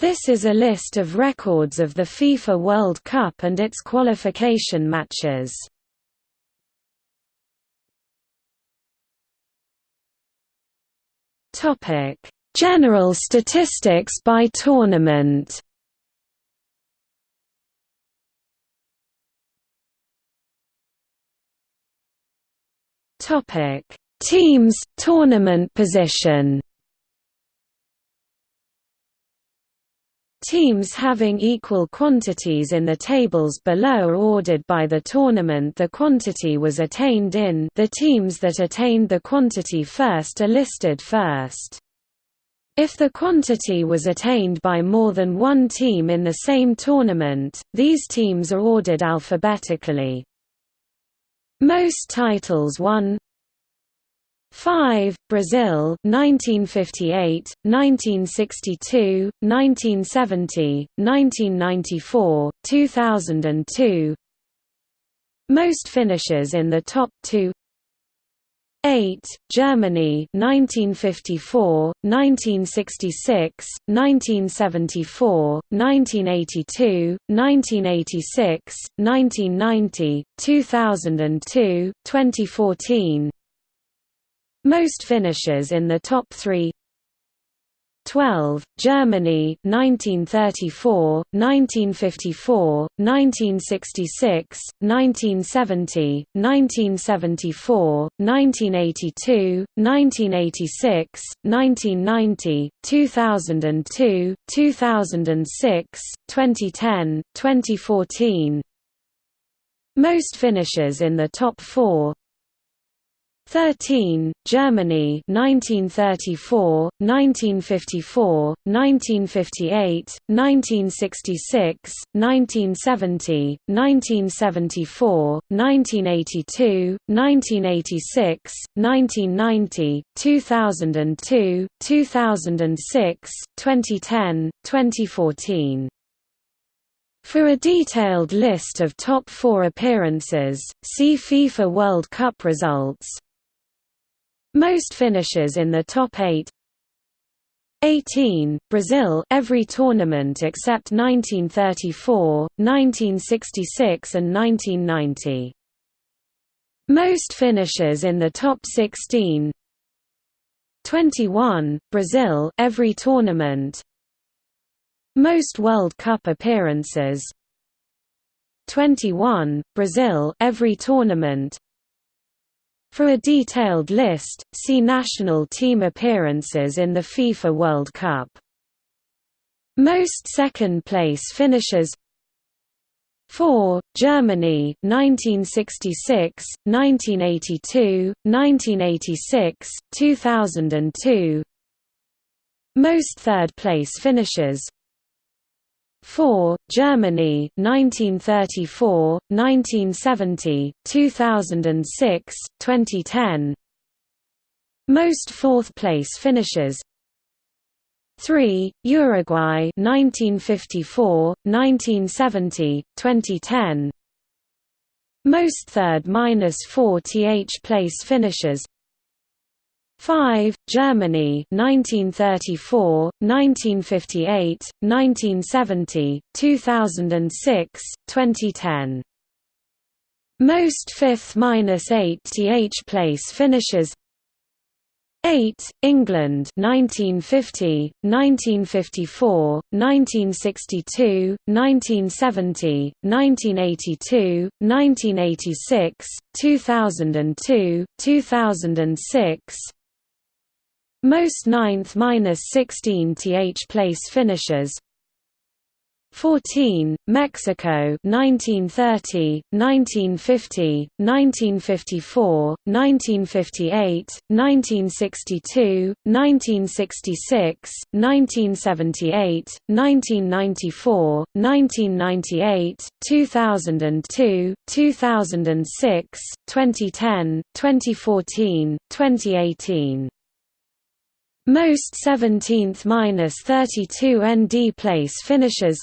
This is a list of records of the FIFA World Cup and its qualification matches. Topic: General statistics by tournament. Topic: Teams, tournament position. Teams having equal quantities in the tables below are ordered by the tournament the quantity was attained in the teams that attained the quantity first are listed first. If the quantity was attained by more than one team in the same tournament, these teams are ordered alphabetically. Most titles won 5. Brazil 1958, 1962, 1970, 1994, 2002 Most finishes in the top two 8. Germany 1954, 1966, 1974, 1982, 1986, 1990, 2002, 2014 most finishes in the top three. 12, Germany 1934, 1954, 1966, 1970, 1974, 1982, 1986, 1990, 2002, 2006, 2010, 2014 Most finishes in the top four 13, Germany 1934, 1954, 1958, 1966, 1970, 1974, 1982, 1986, 1990, 2002, 2006, 2010, 2014 for a detailed list of top four appearances, see FIFA World Cup results. Most finishes in the top 8 18, Brazil every tournament except 1934, 1966 and 1990. Most finishes in the top 16 21, Brazil every tournament. Most World Cup appearances. 21, Brazil every tournament for a detailed list, see national team appearances in the FIFA World Cup. Most second-place finishers 4. Germany 1966, 1982, 1986, 2002 Most third-place finishers 4. Germany 1934, 1970, 2006, 2010 Most fourth-place finishes 3. Uruguay 1954, 1970, 2010 Most third-4th place finishes 5. Germany 1934, 1958, 1970, 2006, 2010. Most 5th-8th place finishes 8. England 1950, 1954, 1962, 1970, 1982, 1986, 2002, 2006 most 9th-16th th place finishers. 14, Mexico 1930, 1950, 1954, 1958, 1962, 1966, 1978, 1994, 1998, 2002, 2006, 2010, 2014, 2018 most 17th-32 ND place finishes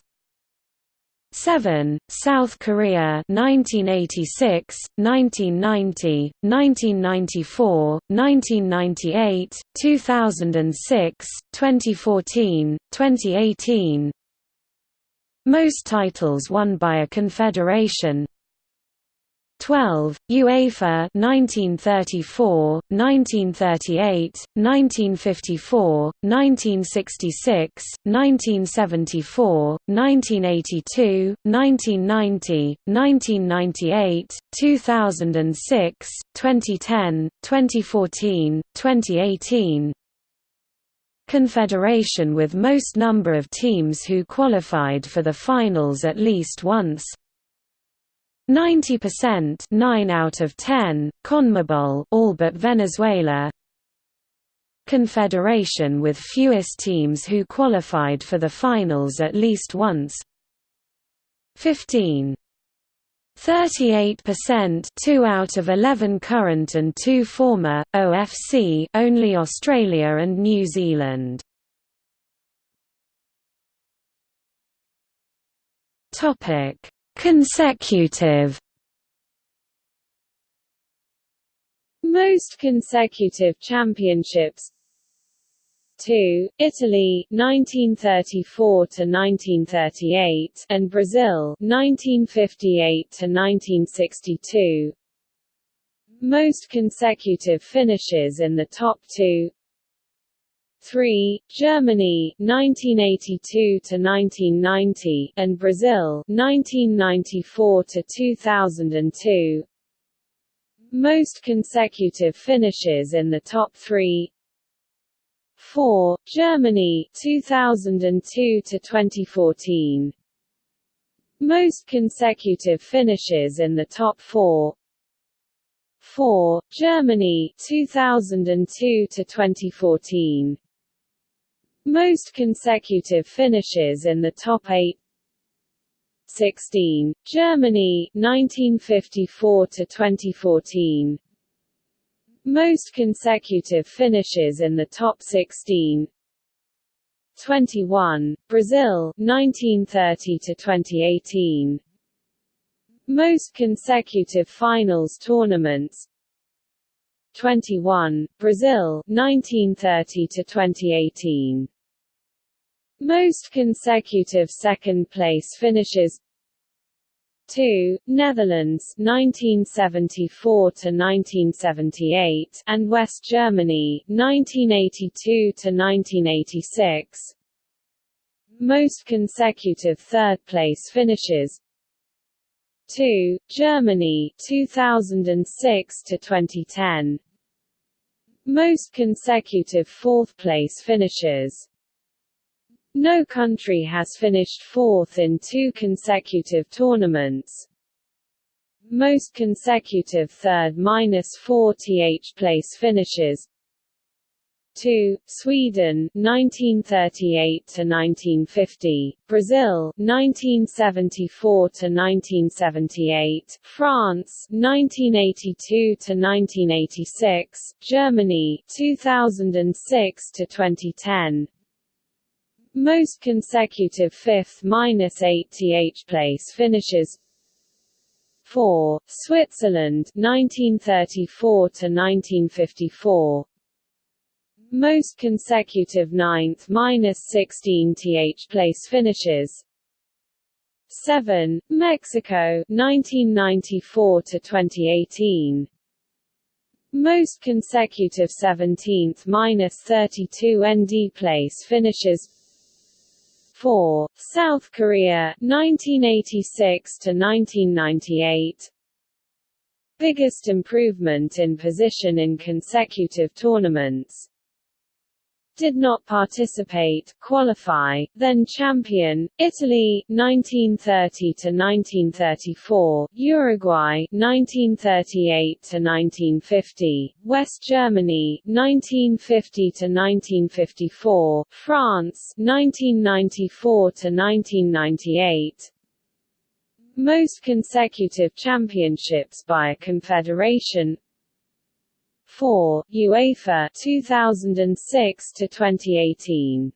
7. South Korea 1986, 1990, 1994, 1998, 2006, 2014, 2018 Most titles won by a confederation 12, UEFA 1934, 1938, 1954, 1966, 1974, 1982, 1990, 1998, 2006, 2010, 2014, 2018 Confederation with most number of teams who qualified for the finals at least once 90% 9 out of 10, CONMEBOL all but Venezuela. Confederation with fewest teams who qualified for the finals at least once. 15 38% 2 out of 11 current and 2 former, OFC only Australia and New Zealand. Topic Consecutive. Most consecutive championships. 2, Italy 1934 to 1938 and Brazil 1958 to 1962 Most consecutive finishes in the top 2 3, Germany 1982 to 1990 and Brazil 1994 to 2002 Most consecutive finishes in the top 3 4, Germany 2002 to 2014 Most consecutive finishes in the top 4 4, Germany 2002 to 2014 most consecutive finishes in the top 8 16, Germany 1954 to 2014 Most consecutive finishes in the top 16 21, Brazil 1930 to 2018 Most consecutive finals tournaments. 21, Brazil 1930 to 2018 most consecutive second-place finishes 2, Netherlands 1974 to 1978 and West Germany 1982 to 1986 Most consecutive third-place finishes 2, Germany 2006 to 2010 Most consecutive fourth-place finishes no country has finished fourth in two consecutive tournaments. Most consecutive third-4th place finishes 2. Sweden 1938 to 1950, Brazil 1974 to 1978, France 1982 to 1986, Germany 2006 to 2010, most consecutive 5th minus 8th place finishes 4. Switzerland 1934 to 1954 Most consecutive 9th-16th place finishes 7. Mexico 1994 to 2018 Most consecutive 17th minus 32nd place finishes 4. South Korea 1986 to 1998 Biggest improvement in position in consecutive tournaments did not participate, qualify, then champion, Italy 1930 to 1934, Uruguay 1938 to 1950, West Germany 1950 to 1954, France 1994 to 1998, most consecutive championships by a confederation 4, UEFA 2006 to 2018.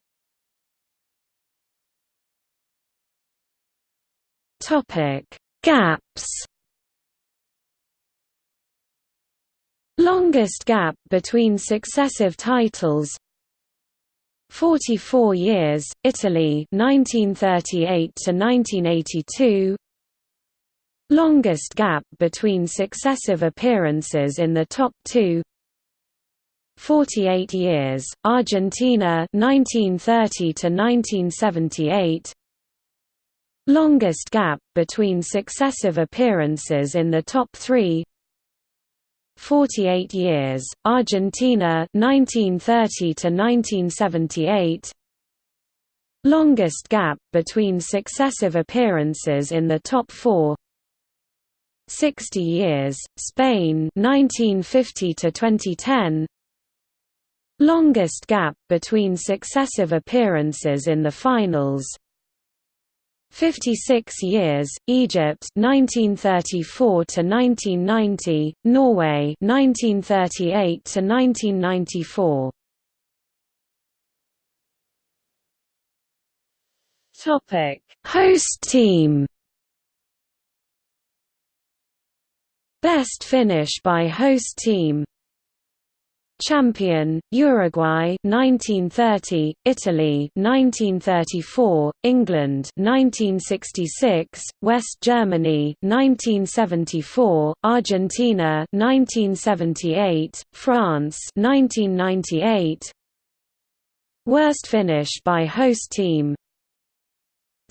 Topic: Gaps. Longest gap between successive titles 44 years, Italy 1938 to 1982 Longest gap between successive appearances in the top 2 48 years, Argentina 1930 to 1978 Longest gap between successive appearances in the top 3 48 years, Argentina 1930 to 1978 Longest gap between successive appearances in the top 4 60 years, Spain 1950 to 2010 Longest gap between successive appearances in the finals 56 years, Egypt 1934 to 1990, Norway 1938 to 1994. Topic: Host team. Best finish by host team Champion, Uruguay 1930, Italy 1934, England 1966, West Germany 1974, Argentina 1978, France 1998. Worst finish by host team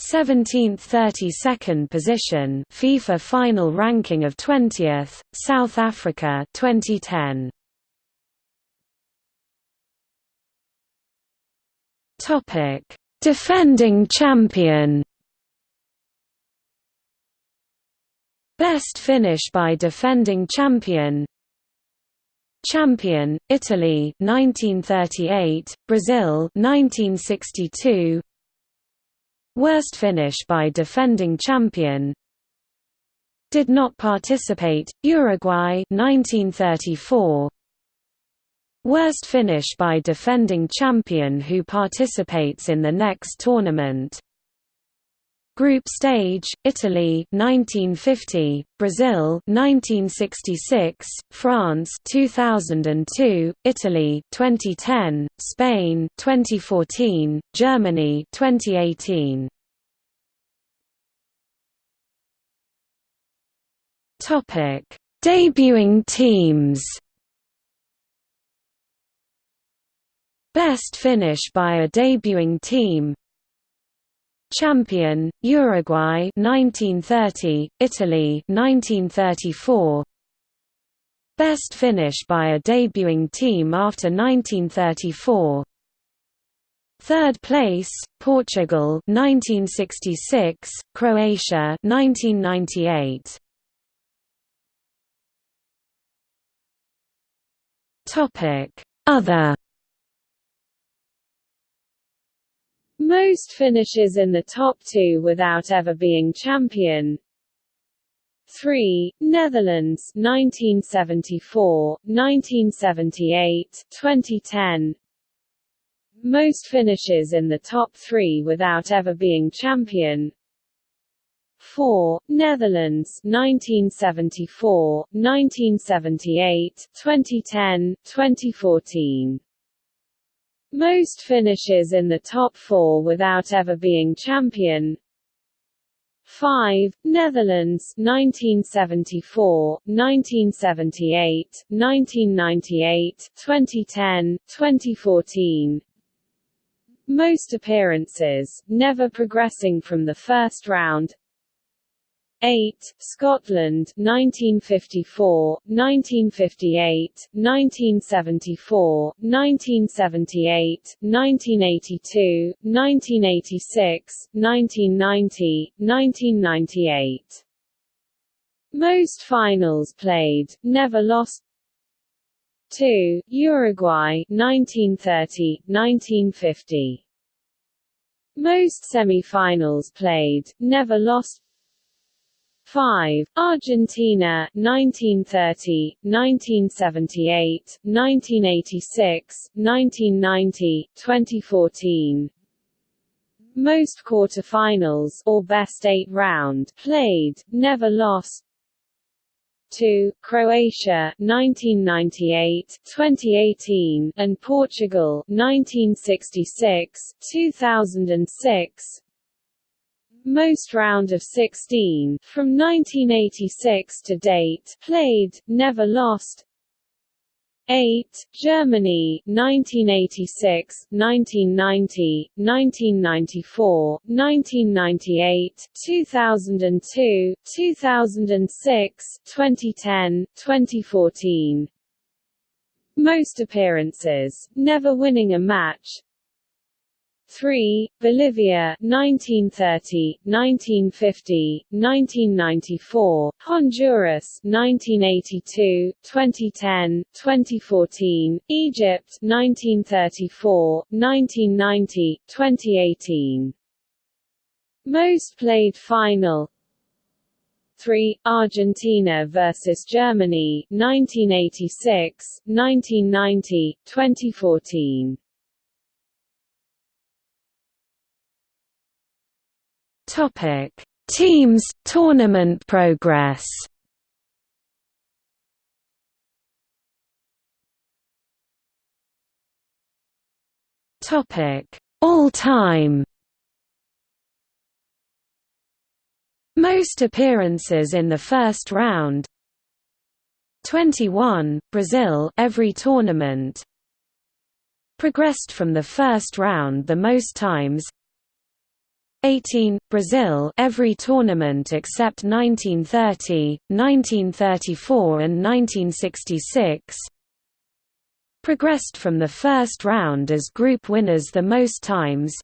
17th 32nd position FIFA final ranking of 20th, South Africa 2010 Topic: Defending champion. Best finish by defending champion. Champion, Italy 1938, Brazil 1962. Worst finish by defending champion. Did not participate, Uruguay 1934. Worst finish by defending champion who participates in the next tournament. Group stage: Italy 1950, Brazil 1966, France 2002, Italy 2010, Spain 2014, Germany 2018. Topic: Debuting teams. Best finish by a debuting team Champion, Uruguay 1930, Italy 1934 Best finish by a debuting team after 1934 Third place, Portugal 1966, Croatia 1998 Topic. Other Most finishes in the top two without ever being champion 3. Netherlands 1974, 1978, 2010 Most finishes in the top three without ever being champion 4. Netherlands 1974, 1978, 2010, 2014 most finishes in the top four without ever being champion 5. Netherlands 1974, 1978, 1998, 2010, 2014 Most appearances, never progressing from the first round 8. Scotland 1954, 1958, 1974, 1978, 1982, 1986, 1990, 1998. Most finals played, never lost 2. Uruguay 1930, 1950. Most semi-finals played, never lost 5. Argentina 1930, 1978, 1986, 1990, 2014 most quarterfinals or best 8 round played, never lost. 2 Croatia 1998 2018 and Portugal 1966 2006 most round of 16 from 1986 to date played never lost 8. Germany 1986, 1990, 1994, 1998, 2002, 2006, 2010, 2014 Most appearances, never winning a match 3. Bolivia 1930, 1950, 1994, Honduras 1982, 2010, 2014, Egypt 1934, 1990, 2018. Most played final 3. Argentina vs Germany 1986, 1990, 2014 Topic: Teams tournament progress. Topic: All-time. Most appearances in the first round. 21 Brazil every tournament. Progressed from the first round the most times 18 Brazil every tournament except 1930, 1934 and 1966 progressed from the first round as group winners the most times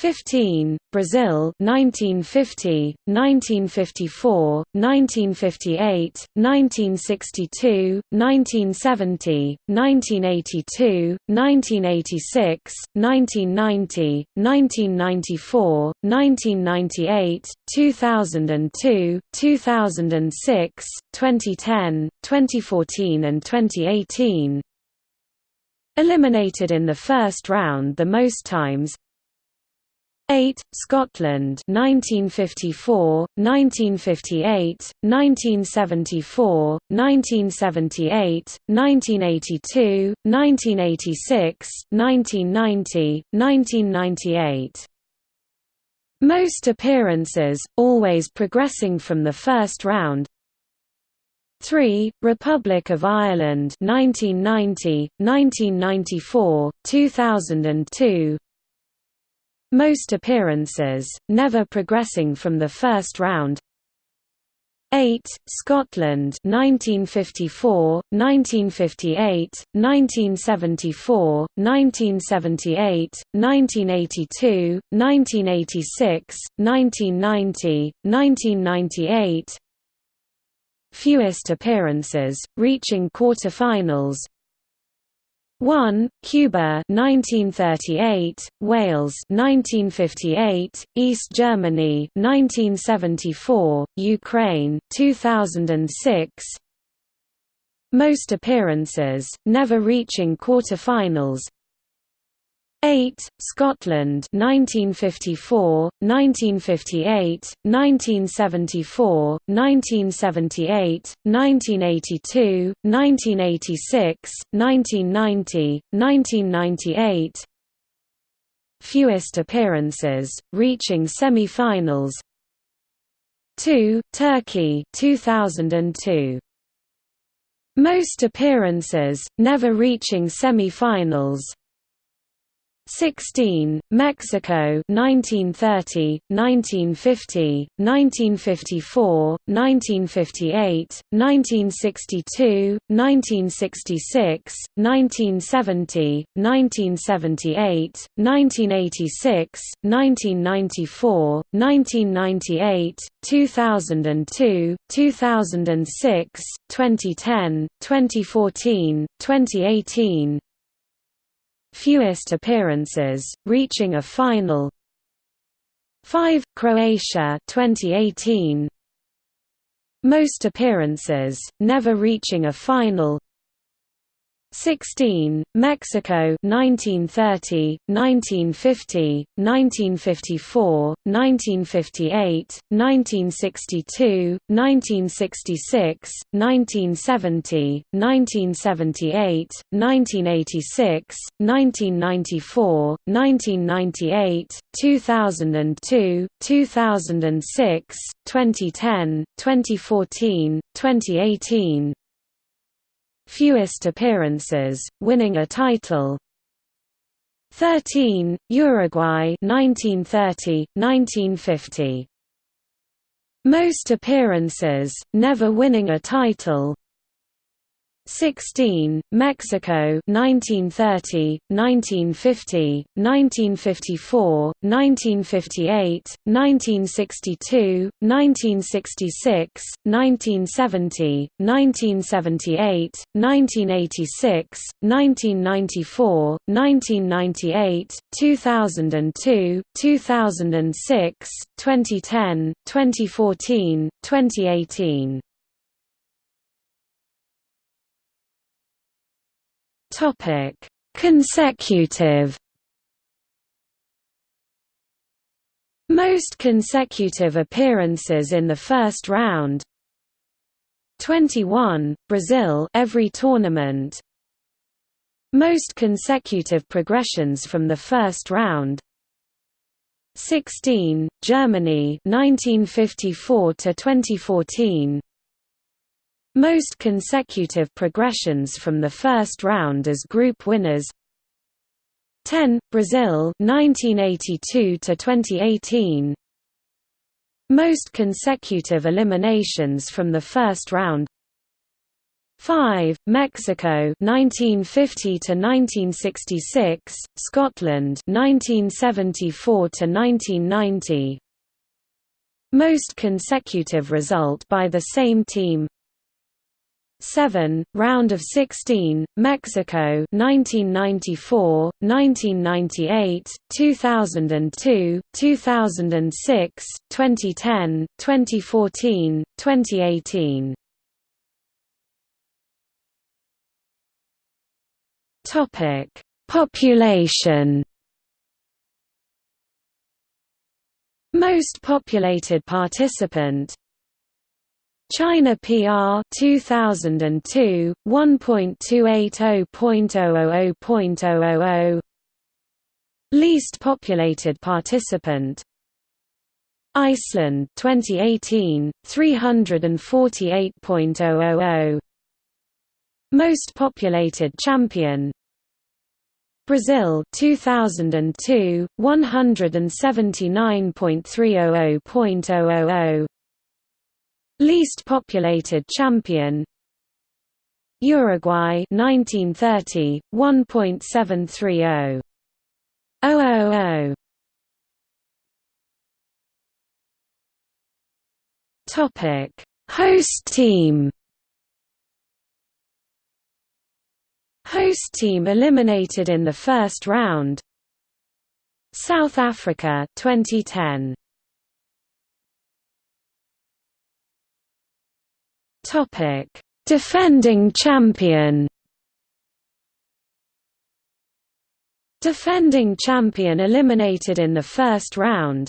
15, Brazil 1950, 1954, 1958, 1962, 1970, 1982, 1986, 1990, 1994, 1998, 2002, 2006, 2010, 2014 and 2018 Eliminated in the first round the most times 8. Scotland 1954, 1958, 1974, 1978, 1982, 1986, 1990, 1998 most appearances, always progressing from the first round 3. Republic of Ireland 1990, 1994, 2002 most appearances, never progressing from the first round 8. Scotland 1954, 1958, 1974, 1978, 1982, 1986, 1990, 1998 Fewest appearances, reaching quarter-finals 1. Cuba 1938, Wales 1958, East Germany 1974, Ukraine 2006. Most appearances, never reaching quarter-finals 8. Scotland 1954, 1958, 1974, 1978, 1982, 1986, 1990, 1998 Fewest appearances, reaching semi-finals 2. Turkey 2002. Most appearances, never reaching semi-finals 16, Mexico 1930, 1950, 1954, 1958, 1962, 1966, 1970, 1978, 1986, 1994, 1998, 2002, 2006, 2010, 2014, 2018, fewest appearances, reaching a final 5. Croatia 2018 Most appearances, never reaching a final 16 Mexico 1930 1950 1954 1958 1962 1966 1970 1978 1986 1994 1998 2002 2006 2010 2014 2018 fewest appearances, winning a title 13, Uruguay 1930, 1950. Most appearances, never winning a title 16, Mexico 1930, 1950, 1954, 1958, 1962, 1966, 1970, 1978, 1986, 1994, 1998, 2002, 2006, 2010, 2014, 2018 Topic: Consecutive. Most consecutive appearances in the first round. 21 Brazil every tournament. Most consecutive progressions from the first round. 16 Germany 1954 to 2014 most consecutive progressions from the first round as group winners. 10 Brazil 1982 to 2018 Most consecutive eliminations from the first round. 5 Mexico 1950 to 1966 Scotland 1974 to 1990 Most consecutive result by the same team 7, round of 16, Mexico 1994, 1998, 2002, 2006, 2010, 2014, 2018. Topic: Population Most populated participant China PR 2002 1.280.000.000 Least populated participant. Iceland 2018 348.000 Most populated champion. Brazil 2002 179.300.000 Least populated champion. Uruguay 1930 1.730 000 Topic. Host team. Host team eliminated in the first round. South Africa 2010 Topic: Defending champion. Defending champion eliminated in the first round.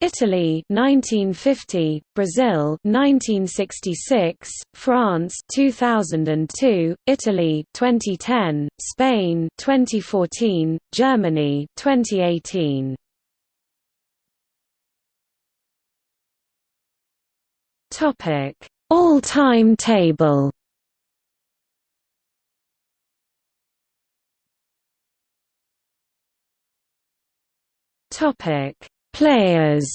Italy 1950, Brazil 1966, France 2002, Italy 2010, Spain 2014, Germany 2018. Topic all-time table Topic: Players.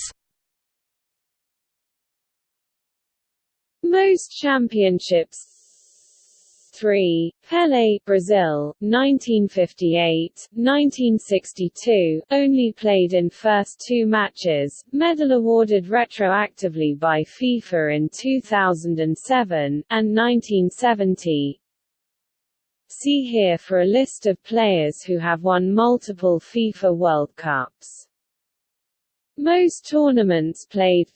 Most championships 3, Pelé Brazil, 1958, 1962, only played in first two matches, medal awarded retroactively by FIFA in 2007, and 1970. See here for a list of players who have won multiple FIFA World Cups. Most tournaments played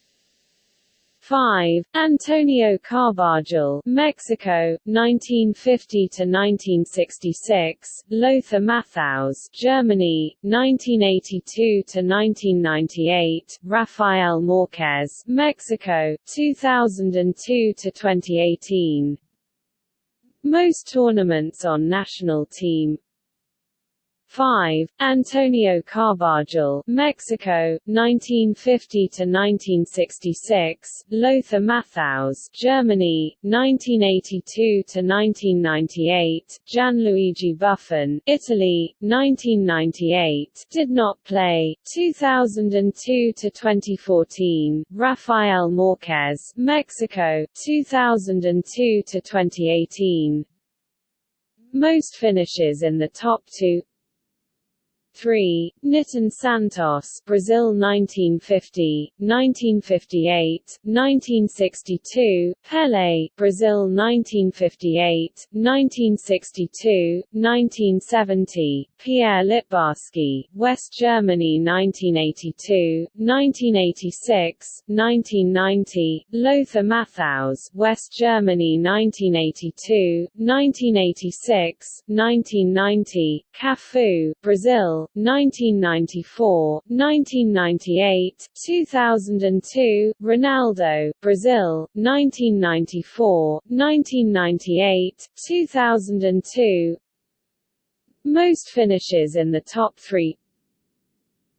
5. Antonio Carbajal, Mexico, 1950 to 1966. Lothar Matthaus, Germany, 1982 to 1998. Rafael Marquez, Mexico, 2002 to 2018. Most tournaments on national team 5. Antonio Carbajal, Mexico, 1950 to 1966. Lothar Matthaus, Germany, 1982 to 1998. Gianluigi Buffon, Italy, 1998. Did not play. 2002 to 2014. Rafael Marquez, Mexico, 2002 to 2018. Most finishes in the top two 3. Nilton Santos, Brazil 1950, 1958, 1962, Pelé, Brazil 1958, 1962, 1970, Pierre Littbarski, West Germany 1982, 1986, 1990, Lothar Matthaus, West Germany 1982, 1986, 1990, Cafu, Brazil 1994, 1998, 2002, Ronaldo, Brazil, 1994, 1998, 2002 Most finishes in the top three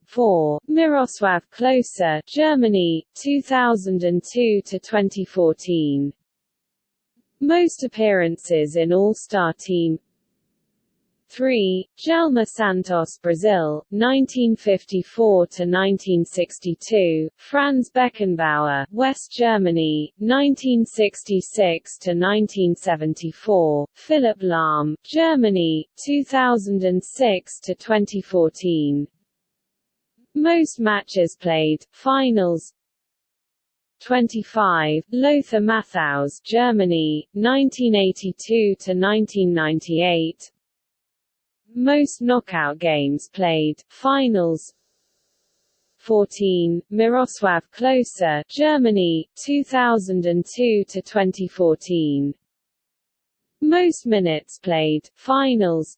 4. Miroslav Klose, Germany, 2002 to 2014. Most appearances in All-Star Team 3. Djalma Santos Brazil, 1954–1962, Franz Beckenbauer, West Germany, 1966–1974, Philipp Lahm, Germany, 2006–2014. Most matches played, finals 25, Lothar Matthaus Germany, 1982–1998, most knockout games played, finals 14, Miroslav Klose, Germany, 2002 to 2014. Most minutes played, finals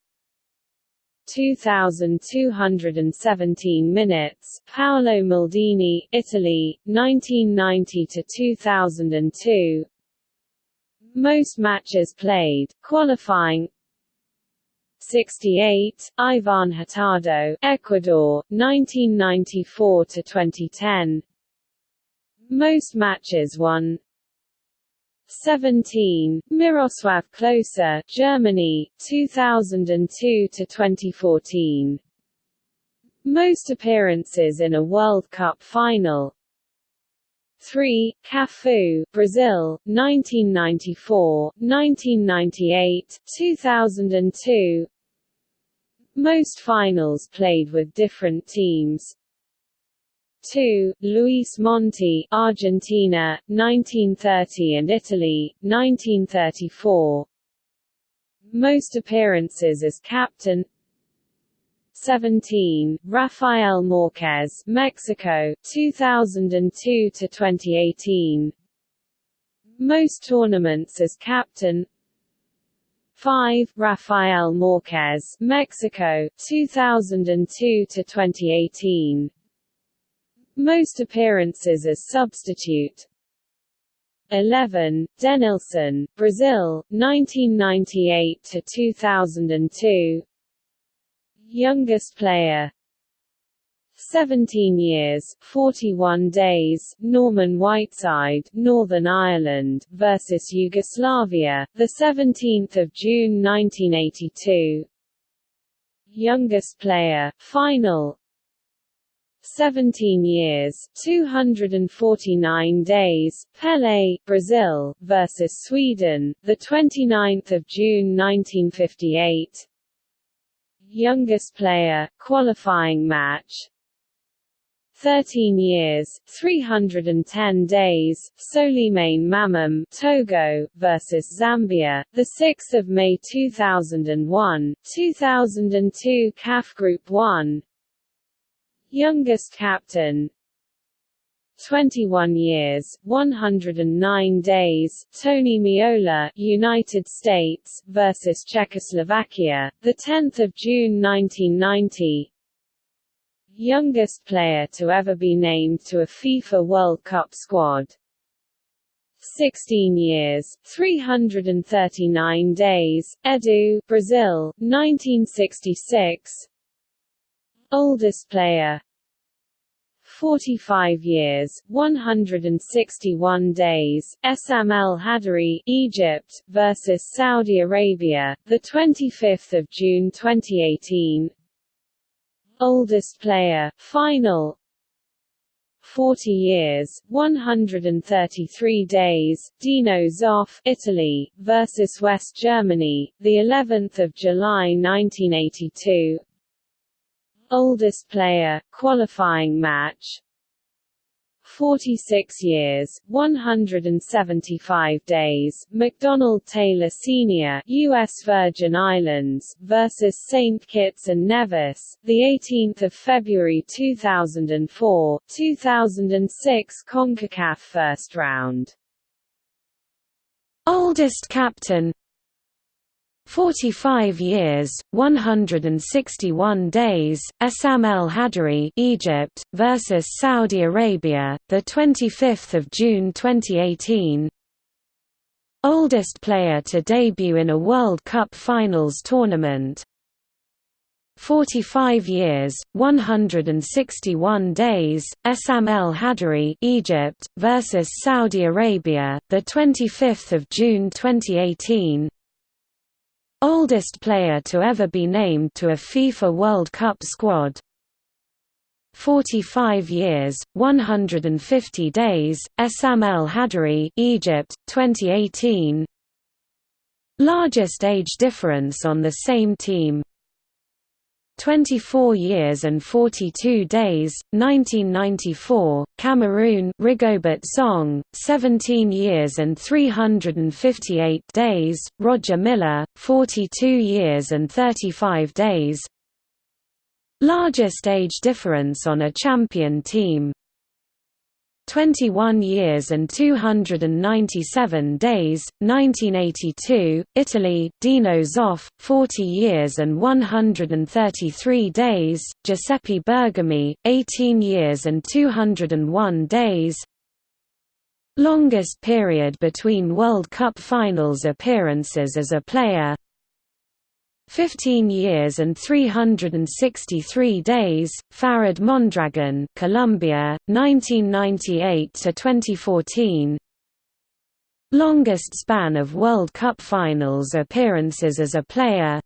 2,217 minutes, Paolo Maldini, Italy, 1990 to 2002. Most matches played, qualifying 68, Ivan Hurtado, Ecuador, 1994 to 2010. Most matches won. 17, Miroslav Klose, Germany, 2002 to 2014. Most appearances in a World Cup final. 3. Cafu, Brazil, 1994, 1998, 2002 Most finals played with different teams 2. Luis Monti, Argentina, 1930 and Italy, 1934 Most appearances as captain 17, Rafael Marquez, Mexico, 2002 to 2018. Most tournaments as captain. 5, Rafael Marquez, Mexico, 2002 to 2018. Most appearances as substitute. 11, Denilson, Brazil, 1998 to 2002 youngest player. 17 years, 41 days, Norman Whiteside, Northern Ireland versus Yugoslavia, the 17th of June 1982. Youngest player, final. 17 years, 249 days, Pelé, Brazil versus Sweden, the 29th of June 1958 youngest player, qualifying match 13 years, 310 days, Souleymane Mamam, Togo versus Zambia, the 6th of May 2001, 2002 CAF Group 1. Youngest captain 21 years, 109 days, Tony Meola, United States versus Czechoslovakia, the 10th of June 1990. Youngest player to ever be named to a FIFA World Cup squad. 16 years, 339 days, Edu, Brazil, 1966 Oldest player 45 years, 161 days, Essam El Egypt versus Saudi Arabia, the 25th of June 2018. Oldest player, final 40 years, 133 days, Dino Zoff, Italy versus West Germany, the 11th of July 1982. Oldest player, qualifying match 46 years, 175 days, McDonald Taylor Sr. U.S. Virgin Islands versus St. Kitts and Nevis, the 18th of February 2004, 2006 CONCACAF first round. Oldest captain 45 years, 161 days, Essam El Hadary, Egypt versus Saudi Arabia, the 25th of June 2018. Oldest player to debut in a World Cup Finals tournament. 45 years, 161 days, Essam El Hadary, Egypt versus Saudi Arabia, the 25th of June 2018. Oldest player to ever be named to a FIFA World Cup squad. 45 years, 150 days, Essam El Hadary Egypt, 2018 Largest age difference on the same team 24 years and 42 days, 1994, Cameroon Rigobert Song, 17 years and 358 days, Roger Milla, 42 years and 35 days. Largest age difference on a champion team 21 years and 297 days, 1982, Italy, Dino Zoff, 40 years and 133 days, Giuseppe Bergomi, 18 years and 201 days. Longest period between World Cup finals appearances as a player 15 years and 363 days, Farid Mondragon, Colombia, 1998 to 2014. Longest span of World Cup finals appearances as a player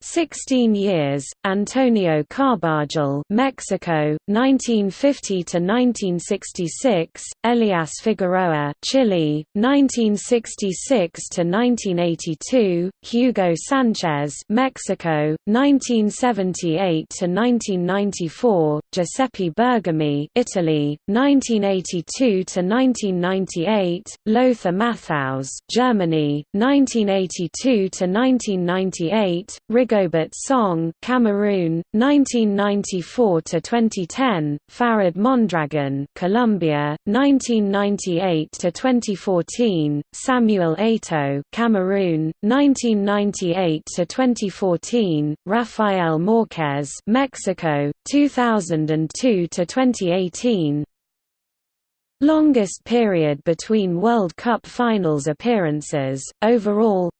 16 years, Antonio Carbajal, Mexico, 1950 to 1966, Elias Figueroa, Chile, 1966 to 1982, Hugo Sanchez, Mexico, 1978 to 1994, Giuseppe Bergomi, Italy, 1982 to 1998, Lothar Matthaus, Germany, 1982 to 1998, Rigobert Song, Cameroon, 1994 to 2010, Farid Mondragon, Colombia, 1998 to 2014, Samuel Eto'o, Cameroon, 1998 to 2014, Rafael Marquez, Mexico, 2002 to 2018. Longest period between World Cup finals appearances, overall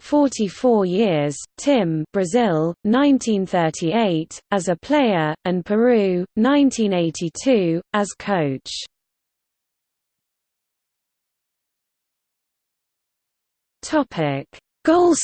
44 years, Tim Brazil, 1938, as a player, and Peru, 1982, as coach. Goal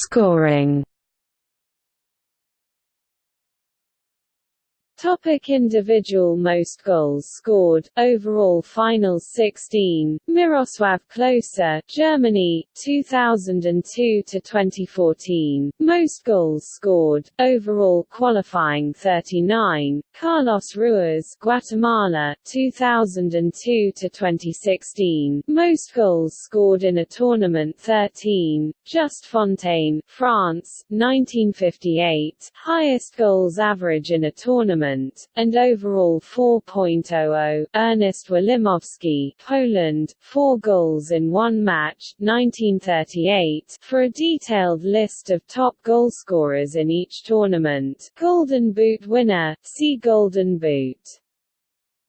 Topic individual Most goals scored, overall finals 16, Miroslav Klose, Germany, 2002 to 2014. Most goals scored, overall qualifying 39, Carlos Ruiz, Guatemala, 2002 to 2016. Most goals scored in a tournament 13, Just Fontaine, France, 1958, Highest goals average in a tournament and overall 4.00. Ernest Wilimowski, Poland, 4 goals in one match, 1938. For a detailed list of top goalscorers in each tournament, Golden Boot winner, see Golden Boot.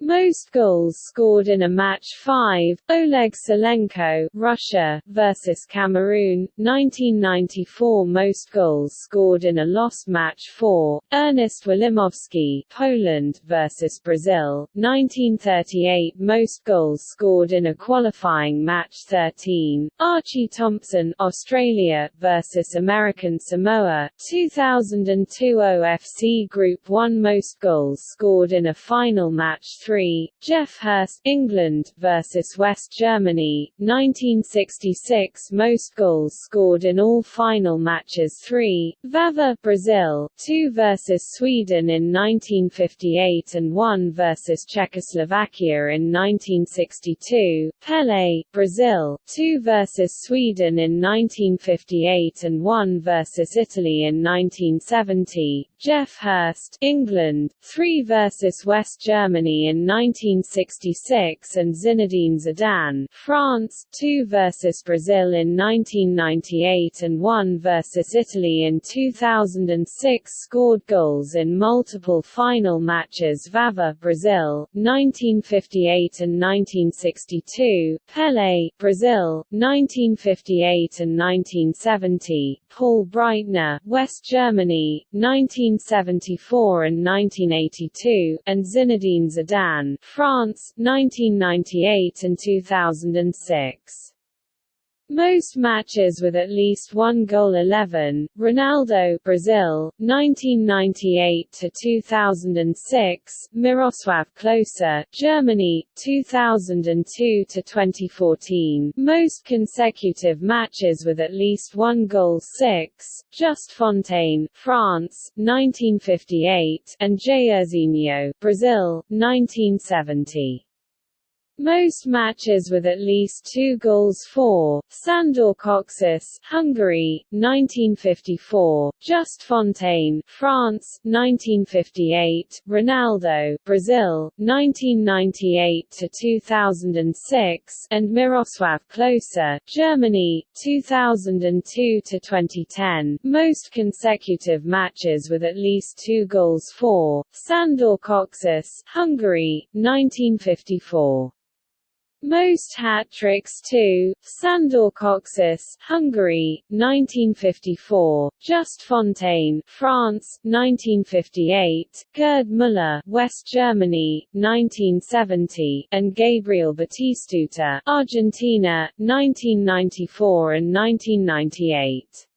Most goals scored in a match 5, Oleg Salenko Russia, versus Cameroon, 1994 Most goals scored in a lost match 4, Ernest Wilimowski Poland versus Brazil, 1938 Most goals scored in a qualifying match 13, Archie Thompson Australia versus American Samoa, 2002 OFC Group 1 Most goals scored in a final match 3 3, Geoff Hurst England versus West Germany, 1966 Most goals scored in all final matches 3, Vava Brazil, 2 versus Sweden in 1958 and 1 versus Czechoslovakia in 1962, Pelé, Brazil, 2 versus Sweden in 1958 and 1 versus Italy in 1970, Geoff Hurst England, 3 versus West Germany in 1966 and Zinedine Zidane France, 2 versus Brazil in 1998 and 1 versus Italy in 2006 scored goals in multiple final matches Vava Brazil, 1958 and 1962, Pelé Brazil, 1958 and 1970, Paul Breitner West Germany, 1974 and 1982, and Zinedine Zidane France, 1998 and 2006. Most matches with at least one goal 11, Ronaldo Brazil, 1998 to 2006, Miroslav Klose, Germany, 2002 to 2014. Most consecutive matches with at least one goal 6, Just Fontaine, France, 1958, and Jairzinho, Brazil, 1970. Most matches with at least two goals for, Sandor Kocsis Hungary, 1954, Just Fontaine France, 1958, Ronaldo Brazil, 1998–2006, and Miroslav Klose Germany, 2002–2010, most consecutive matches with at least two goals for, Sandor Kocsis Hungary, 1954. Most hat-tricks too, Sandor Kocsis Hungary, 1954, Just Fontaine France, 1958, Gerd Müller West Germany, 1970, and Gabriel Batistuta Argentina, 1994 and 1998.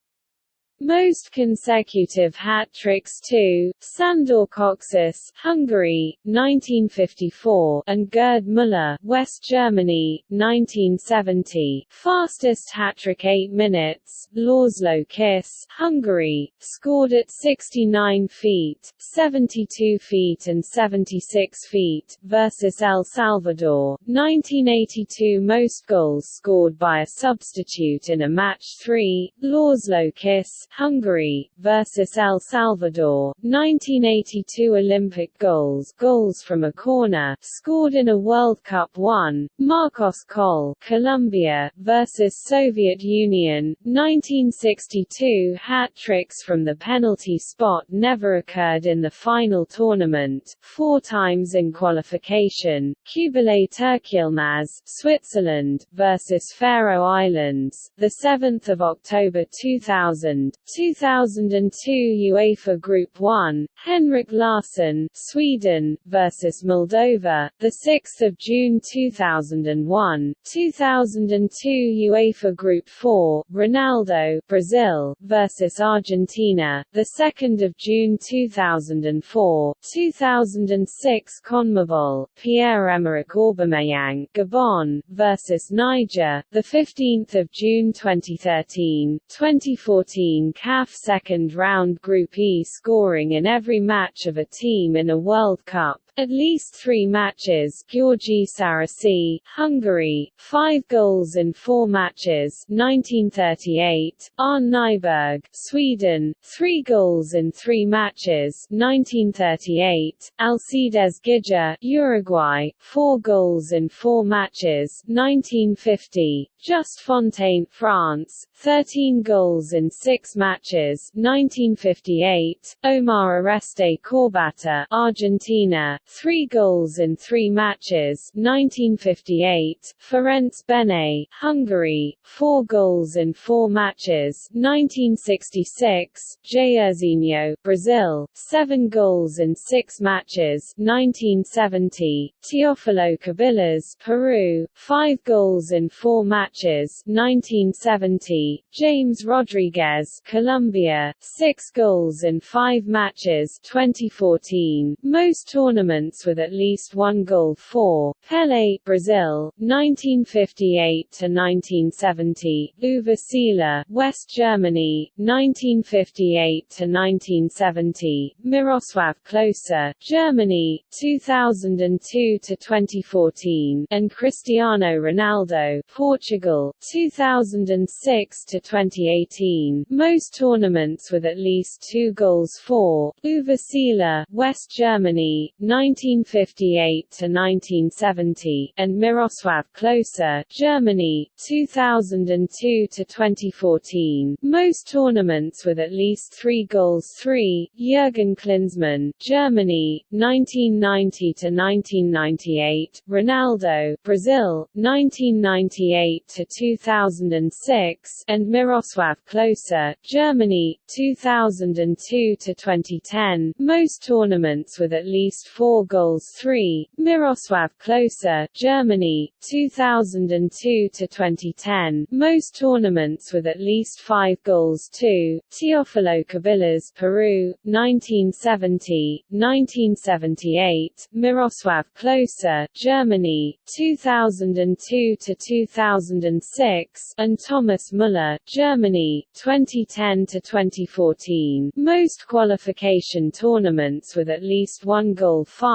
Most consecutive hat-tricks too, Sandor Kocsis Hungary, 1954, and Gerd Müller West Germany, 1970. Fastest hat-trick 8 minutes, László Kiss Hungary, scored at 69 feet, 72 feet and 76 feet, versus El Salvador, 1982 Most goals scored by a substitute in a match 3, László Kiss Hungary, versus El Salvador, 1982 Olympic goals goals from a corner, scored in a World Cup 1, Marcos Coll Colombia, versus Soviet Union, 1962 hat-tricks from the penalty spot never occurred in the final tournament, four times in qualification, Kubilay Türkyilmaz Switzerland, versus Faroe Islands, 7 October 2000, 2002 UEFA Group 1, Henrik Larsson, Sweden versus Moldova, the 6th of June 2001, 2002 UEFA Group 4, Ronaldo, Brazil versus Argentina, the 2nd of June 2004, 2006 CONMEBOL, Pierre-Emerick Aubameyang, Gabon versus Niger, the 15th of June 2013, 2014 2014 CAF second round Group E scoring in every match of a team in a World Cup. At least three matches György Sárosi, Hungary, five goals in four matches 1938, Arne Nyberg, Sweden, three goals in three matches 1938, Alcides Ghiggia, Uruguay, four goals in four matches 1950, Just Fontaine, France, 13 goals in six matches 1958, Omar Oreste Corbata, Argentina, three goals in three matches 1958, Ferenc Bene, Hungary, four goals in four matches 1966, Jairzinho, Brazil, seven goals in six matches 1970, Teofilo Cubillas, Peru, five goals in four matches 1970, James Rodriguez, Colombia, six goals in five matches 2014, most tournaments tournaments with at least one goal for Pelé, Brazil, 1958 to 1970; Uwe Seeler, West Germany, 1958 to 1970; Miroslav Klose, Germany, 2002 to 2014; and Cristiano Ronaldo, Portugal, 2006 to 2018. Most tournaments with at least two goals for Uwe Seeler, West Germany, 1958 to 1970, and Miroslav Klose, Germany, 2002 to 2014. Most tournaments with at least three goals. 3. Jürgen Klinsmann, Germany, 1990 to 1998. Ronaldo, Brazil, 1998 to 2006, and Miroslav Klose, Germany, 2002 to 2010. Most tournaments with at least four four goals 3, Miroslav Klose, Germany, 2002 to 2010. Most tournaments with at least five goals 2, Teofilo Cubillas, Peru, 1970, 1978. Miroslav Klose, Germany, 2002 to 2006, and Thomas Müller, Germany, 2010 to 2014. Most qualification tournaments with at least one goal 5,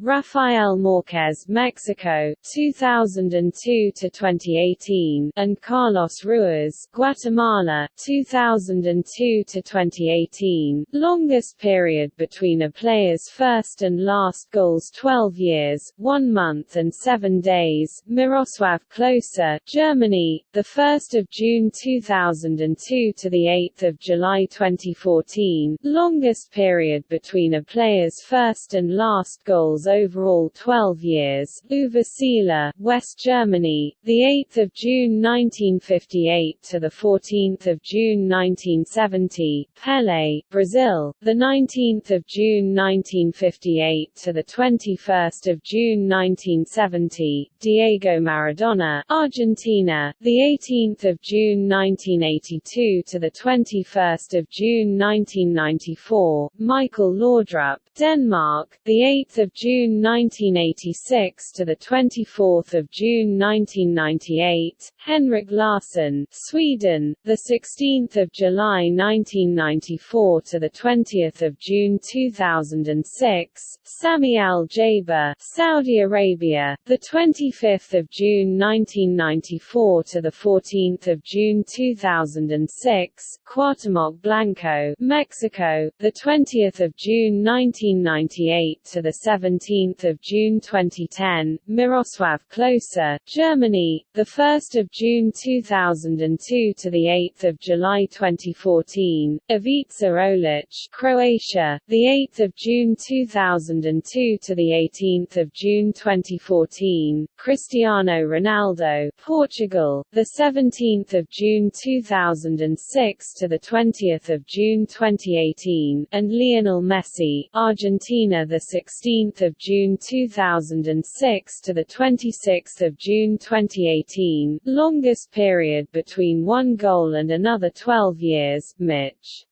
Rafael Marquez, Mexico, 2002 to 2018, and Carlos Ruiz, Guatemala, 2002 to 2018. Longest period between a player's first and last goals 12 years, 1 month and 7 days. Miroslav Klose, Germany, the 1st of June 2002 to the 8th of July 2014. Longest period between a player's first and last goals overall 12 years. Uwe Seeler, West Germany, the 8th of June 1958 to the 14th of June 1970. Pelé, Brazil, the 19th of June 1958 to the 21st of June 1970. Diego Maradona, Argentina, the 18th of June 1982 to the 21st of June 1994. Michael Laudrup, Denmark, the 8th of June 1986 to the 24th of June 1998. Henrik Larsson, Sweden, the 16th of July 1994 to the 20th of June 2006. Sami Al Jaber, Saudi Arabia, the 25th of June 1994 to the 14th of June 2006. Cuauhtemoc Blanco, Mexico, the 20th of June 1998 to 17 June 2010, Miroslav Klose, Germany, 1 June 2002 to the 8th of July 2014, Ivica Olic, Croatia, 8th of June 2002 to the 18th of June 2014, Cristiano Ronaldo, Portugal, 17th of June 2006 to the 20th of June 2018, and Lionel Messi, Argentina The 6 16 June 2006 to 26 June 2018, longest period between one goal and another 12 years, Mitch.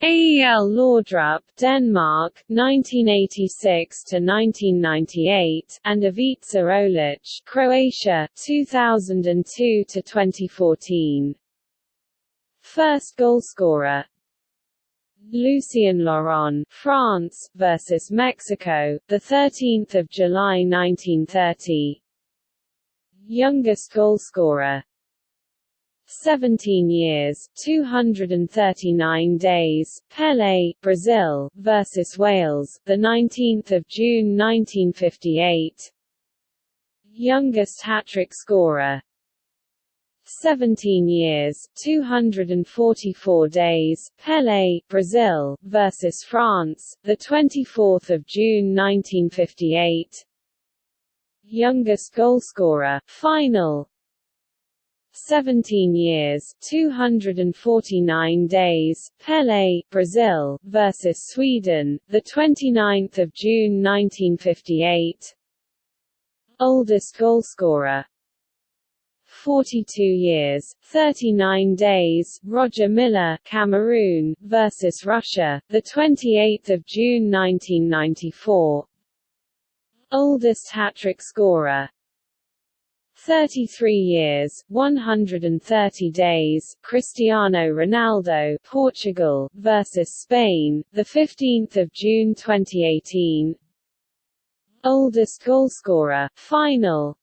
Ael Laudrup, Denmark, 1986 to 1998, and Ivica Olic, Croatia, 2002 to 2014. First goalscorer Lucien Laurent, France versus Mexico, the 13th of July 1930. Youngest goalscorer 17 years, 239 days, Pelé, Brazil versus Wales, the 19th of June 1958. Youngest hat-trick scorer 17 years, 244 days, Pelé, Brazil versus France, the 24th of June 1958. Youngest goalscorer, final. 17 years, 249 days, Pelé, Brazil versus Sweden, the 29th of June 1958. Oldest goalscorer, 42 years, 39 days, Roger Milla, Cameroon versus Russia, the 28th of June 1994. Oldest hat-trick scorer, 33 years, 130 days, Cristiano Ronaldo, Portugal versus Spain, the 15th of June 2018. Oldest goalscorer, final,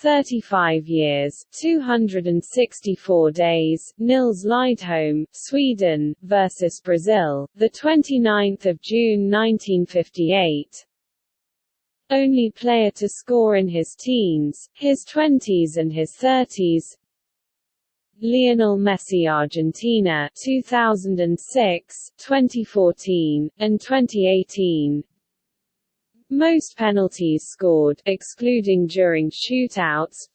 35 years, 264 days, Nils Liedholm, Sweden versus Brazil, the 29th of June 1958. Only player to score in his teens, his 20s and his 30s. Lionel Messi Argentina 2006, 2014 and 2018 most penalties scored, excluding during shootouts.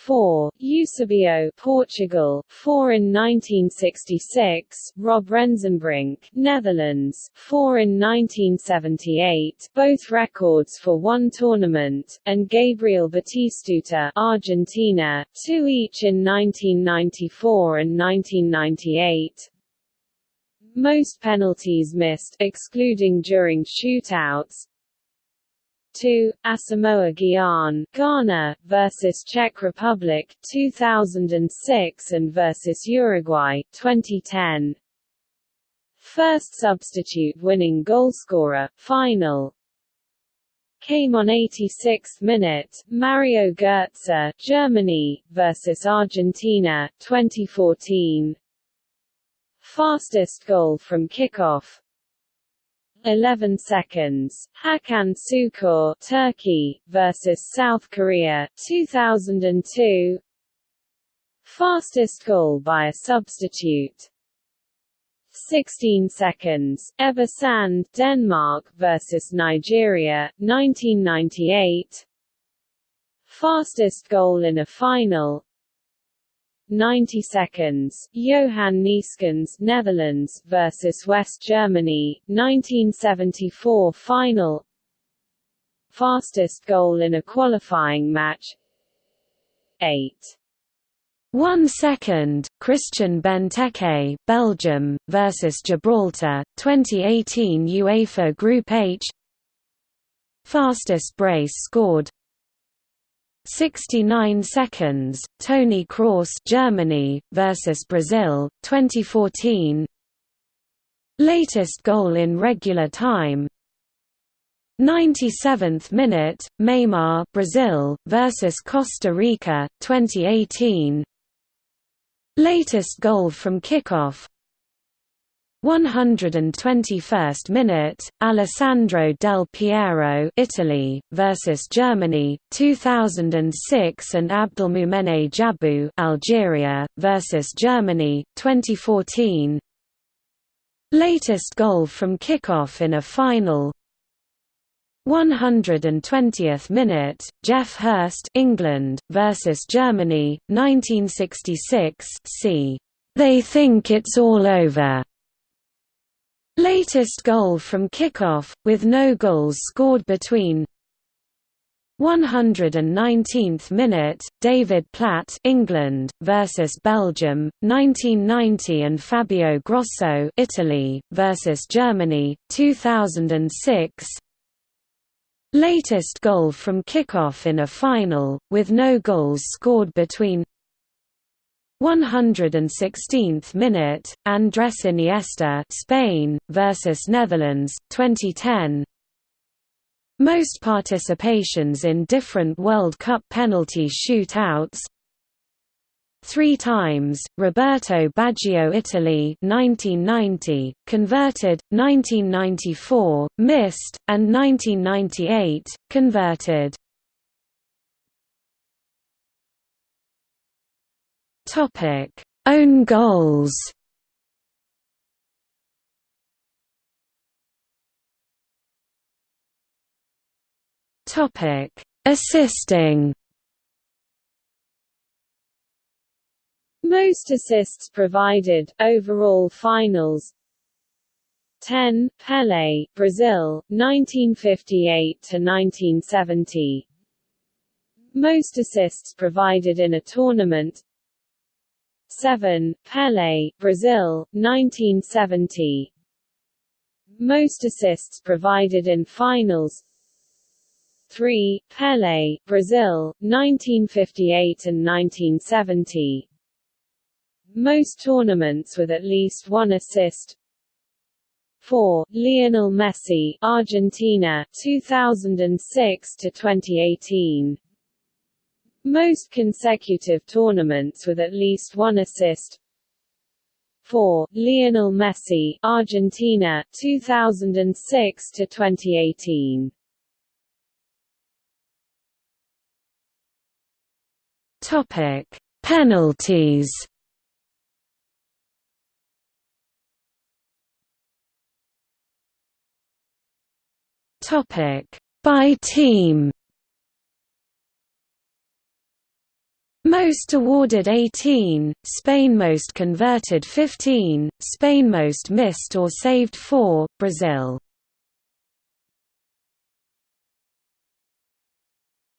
4. Eusebio, Portugal, 4 in 1966, Rob Rensenbrink Netherlands, 4 in 1978, both records for one tournament, and Gabriel Batistuta, Argentina, 2 each in 1994 and 1998. Most penalties missed, excluding during shootouts. 2. Asamoah Gyan, Ghana, versus Czech Republic, 2006 and versus Uruguay, 2010. First substitute winning goalscorer, final, came on 86th minute, Mario Götze, Germany, versus Argentina, 2014. Fastest goal from kickoff 11 seconds. Hakan Şükür, Turkey versus South Korea 2002. Fastest goal by a substitute 16 seconds. Ebbe Sand, Denmark versus Nigeria 1998. Fastest goal in a final 90 seconds. Johan Neeskens, Netherlands versus West Germany, 1974 final. Fastest goal in a qualifying match. 8. One second, Christian Benteke, Belgium, versus Gibraltar, 2018 UEFA Group H Fastest brace scored 69 seconds, Toni Kroos Germany, versus Brazil, 2014 Latest goal in regular time. 97th minute, Neymar Brazil, versus Costa Rica, 2018 Latest goal from kickoff 121st minute, Alessandro Del Piero Italy, versus Germany, 2006 and Abdelmoumene Djabou Algeria, versus Germany, 2014 Latest goal from kickoff in a final. 120th minute, Geoff Hurst England, versus Germany, 1966 c. They think it's all over Latest goal from kickoff, with no goals scored between 119th minute, David Platt England, versus Belgium, 1990 and Fabio Grosso Italy, versus Germany, 2006 Latest goal from kickoff in a final, with no goals scored between 116th minute, Andres Iniesta Spain, versus Netherlands, 2010 Most participations in different World Cup penalty shootouts. Three times, Roberto Baggio Italy 1990, converted, 1994, missed, and 1998, converted Topic: Own goals. Topic: Assisting. Most assists provided, overall finals. 10, Pelé, Brazil, 1958–1970 Most assists provided in a tournament 7. Pelé, Brazil, 1970 Most assists provided in finals 3. Pelé, Brazil, 1958 and 1970 Most tournaments with at least one assist 4. Lionel Messi, Argentina, 2006 to 2018 most consecutive tournaments with at least one assist 4. Lionel Messi, Argentina, 2006 to 2018. Topic: Penalties. Topic: By team. Most awarded 18, Spain most converted 15, Spain most missed or saved 4, Brazil.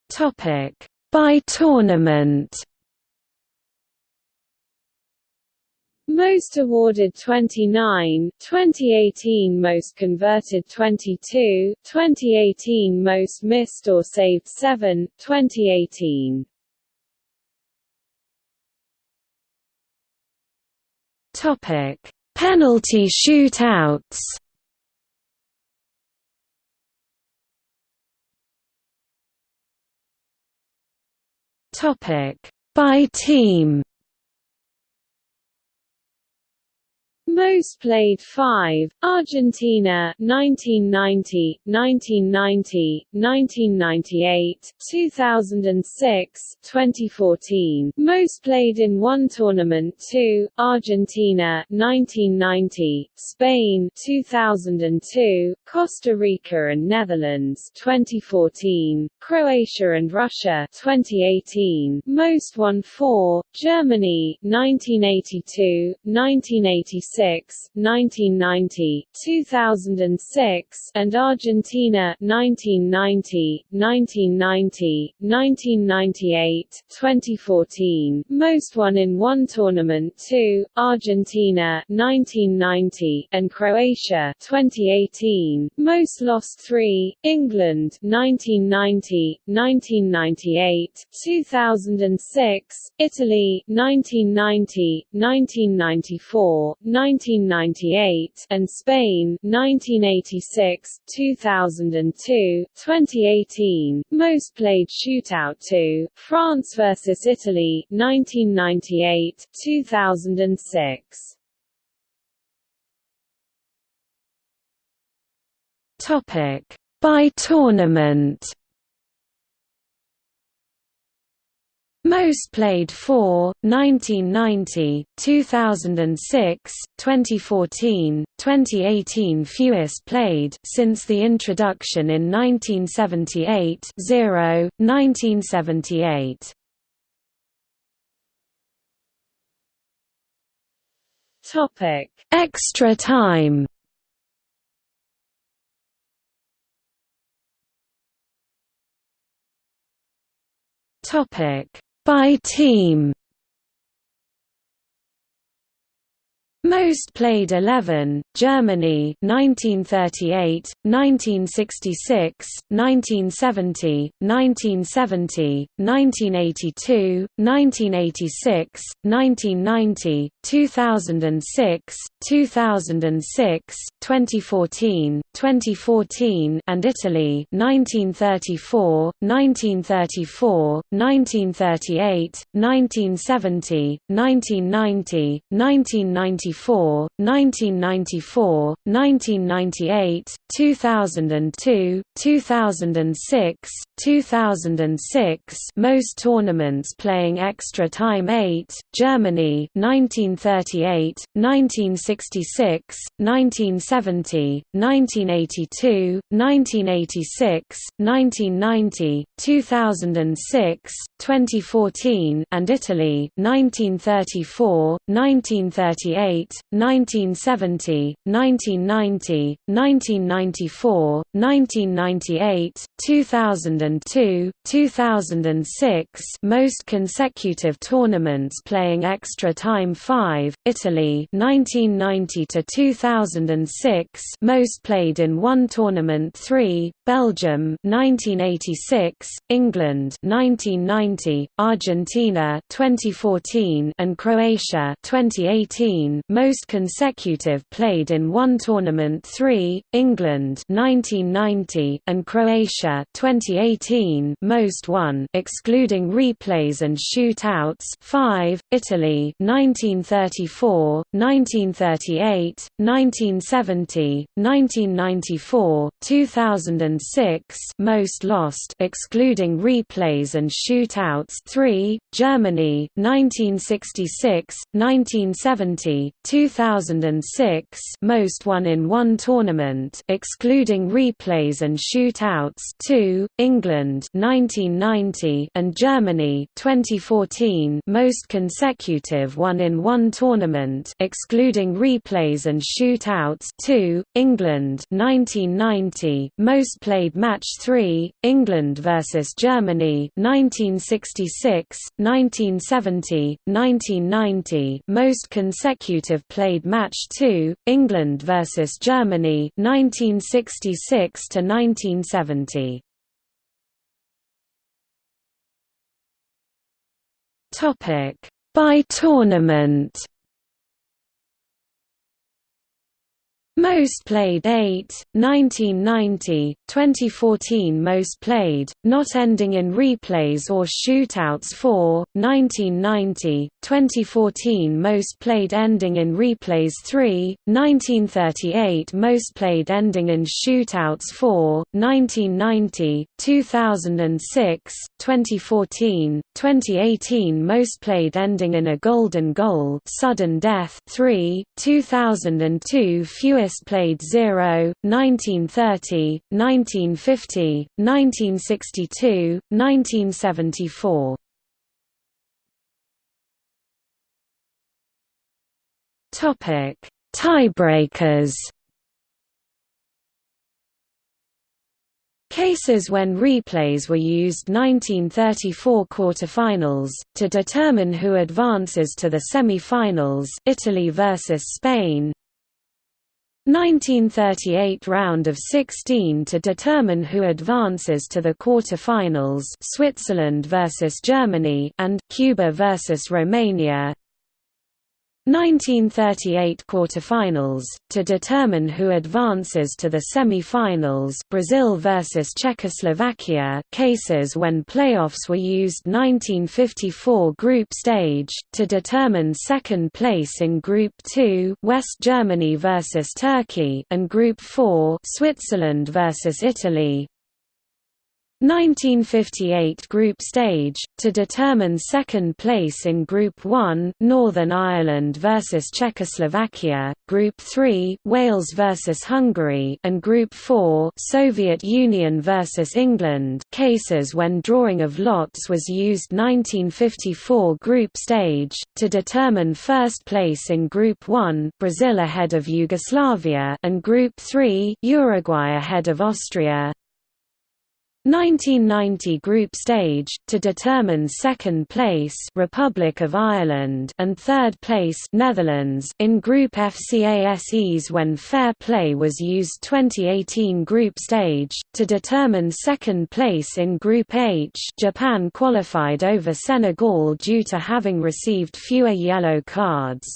Topic by tournament. Most awarded 29, 2018 most converted 22, 2018 most missed or saved 7, 2018 Topic: Penalty shootouts. Topic: By team. Most played 5, Argentina 1990, 1990, 1998, 2006, 2014. Most played in one tournament 2, Argentina 1990, Spain 2002, Costa Rica and Netherlands 2014, Croatia and Russia 2018. Most won 4, Germany 1982, 1986 1990, 2006, and Argentina 1990, 1990, 1998, 2014. Most won in one tournament 2, Argentina 1990, and Croatia 2018. Most lost 3, England 1990, 1998, 2006, Italy 1990, 1994, 1998, and Spain 1986, 2002, 2018. Most played shootout 2, France vs Italy 1998, 2006. Topic by tournament Most played for 1990, 2006, 2014, 2018 Fewest played since the introduction in 1978 0, 1978 Topic Extra time. Topic by team Most played 11, Germany 1938, 1966, 1970, 1970, 1982, 1986, 1990, 2006, 2006, 2014, 2014 and Italy 1934, 1934, 1938, 1970, 1990, 1994, 1994, 1994, 1998, 2002, 2006, 2006 most tournaments playing extra time 8, Germany 1938, 1966, 1970, 1982, 1986, 1990, 2006, 2014 and Italy 1934, 1938, 1970, 1990, 1994, 1998, 2002, 2006 most consecutive tournaments playing extra time 5, Italy 1990 to 2006 most played in one tournament 3, Belgium 1986, England 1990, Argentina 2014 and Croatia 2018 most consecutive played in one tournament 3, England 1990 and Croatia 2018 most won excluding replays and shootouts 5, Italy 1934, 1938, 1970, 1994, 2006 2006 most lost excluding replays and shootouts 3 Germany 1966 1970 2006 most won in one tournament excluding replays and shootouts 2 England 1990 and Germany 2014 most consecutive one in one tournament excluding replays and shootouts 2 England 1990 most played match 3, England vs Germany 1966, 1970, 1990 most consecutive played match 2, England vs Germany 1966 to 1970. Topic by tournament Most played 8, 1990, 2014 Most played, not ending in replays or shootouts 4, 1990, 2014 Most played ending in replays 3, 1938 Most played ending in shootouts 4, 1990, 2006, 2014, 2018 Most played ending in a golden goal sudden death 3, 2002 Fewest Lewis played 0, 1930, 1950, 1962, 1974. Topic: Tiebreakers. Cases when replays were used 1934 quarterfinals, to determine who advances to the semi-finals Italy versus Spain 1938 round of 16 to determine who advances to the quarter-finals Switzerland versus Germany and Cuba versus Romania 1938 quarterfinals to determine who advances to the semi-finals Brazil versus Czechoslovakia cases when playoffs were used 1954 group stage to determine second place in group 2 West Germany versus Turkey and group 4 Switzerland versus Italy 1958 group stage, to determine second place in Group 1 Northern Ireland versus Czechoslovakia, Group 3 Wales versus Hungary and Group 4 Soviet Union versus England. Cases when drawing of lots was used 1954 group stage, to determine first place in Group 1 Brazil ahead of Yugoslavia and Group 3 Uruguay ahead of Austria 1990 group stage to determine second place Republic of Ireland and third place Netherlands in group FCASEs when fair play was used 2018 group stage to determine second place in group H Japan qualified over Senegal due to having received fewer yellow cards.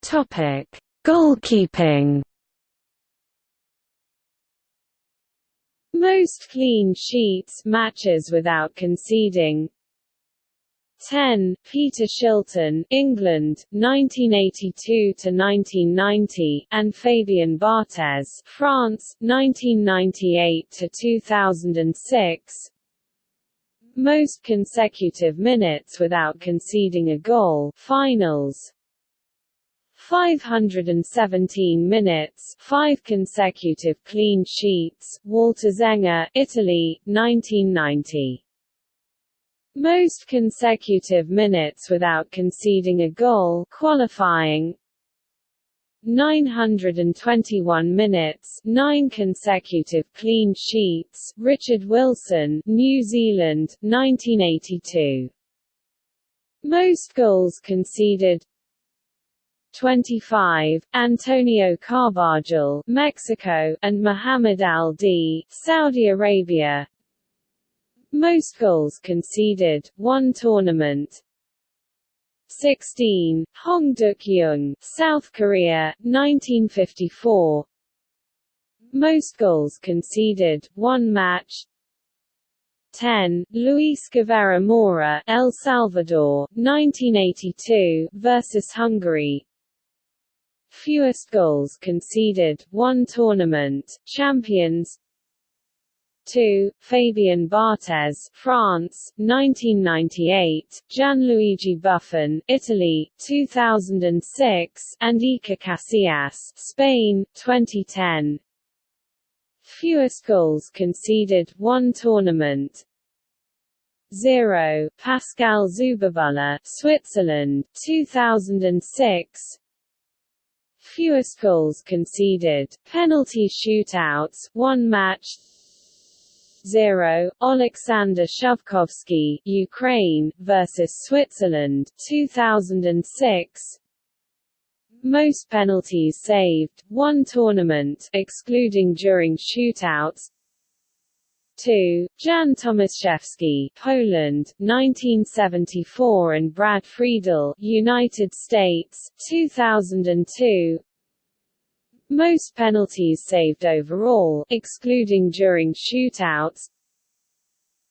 Topic Goalkeeping Most clean sheets matches without conceding 10. Peter Shilton, England, 1982 to 1990, and Fabien Barthez, France, 1998 to 2006. Most consecutive minutes without conceding a goal finals 517 minutes, five consecutive clean sheets, Walter Zenga, Italy, 1990. Most consecutive minutes without conceding a goal qualifying 921 minutes, 9 consecutive clean sheets, Richard Wilson, New Zealand, 1982. Most goals conceded 25, Antonio Carbajal, Mexico, and Muhammad Al-D, Saudi Arabia. Most goals conceded, one tournament. 16, Hong Duk-young, South Korea, 1954. Most goals conceded, one match. 10, Luis Guevara Mora, El Salvador, 1982, versus Hungary. Fewest goals conceded, one tournament, champions 2. Fabien Barthez, France, 1998, Gianluigi Buffon, Italy, 2006, and Iker Casillas, Spain, 2010. Fewest goals conceded, one tournament, 0. Pascal Zuberbühler, Switzerland, 2006 Fewest goals conceded, penalty shootouts, one match 0, Alexander Shovkovsky, Ukraine, versus Switzerland, 2006 Most penalties saved, one tournament, excluding during shootouts 2. Jan Tomaszewski, Poland, 1974 and Brad Friedel, United States, 2002. Most penalties saved overall, excluding during shootouts.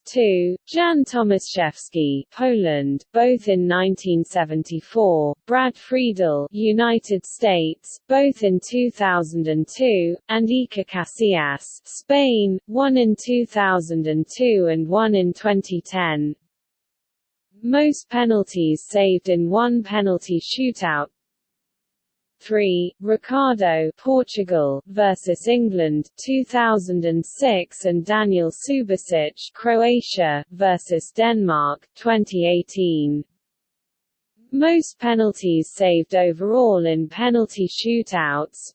2. Jan Tomaszewski, Poland, both in 1974, Brad Friedel, United States, both in 2002, and Iker Casillas, Spain, one in 2002 and one in 2010. Most penalties saved in one penalty shootout 3. Ricardo Portugal versus England 2006 and Daniel Subasic Croatia versus Denmark 2018 Most penalties saved overall in penalty shootouts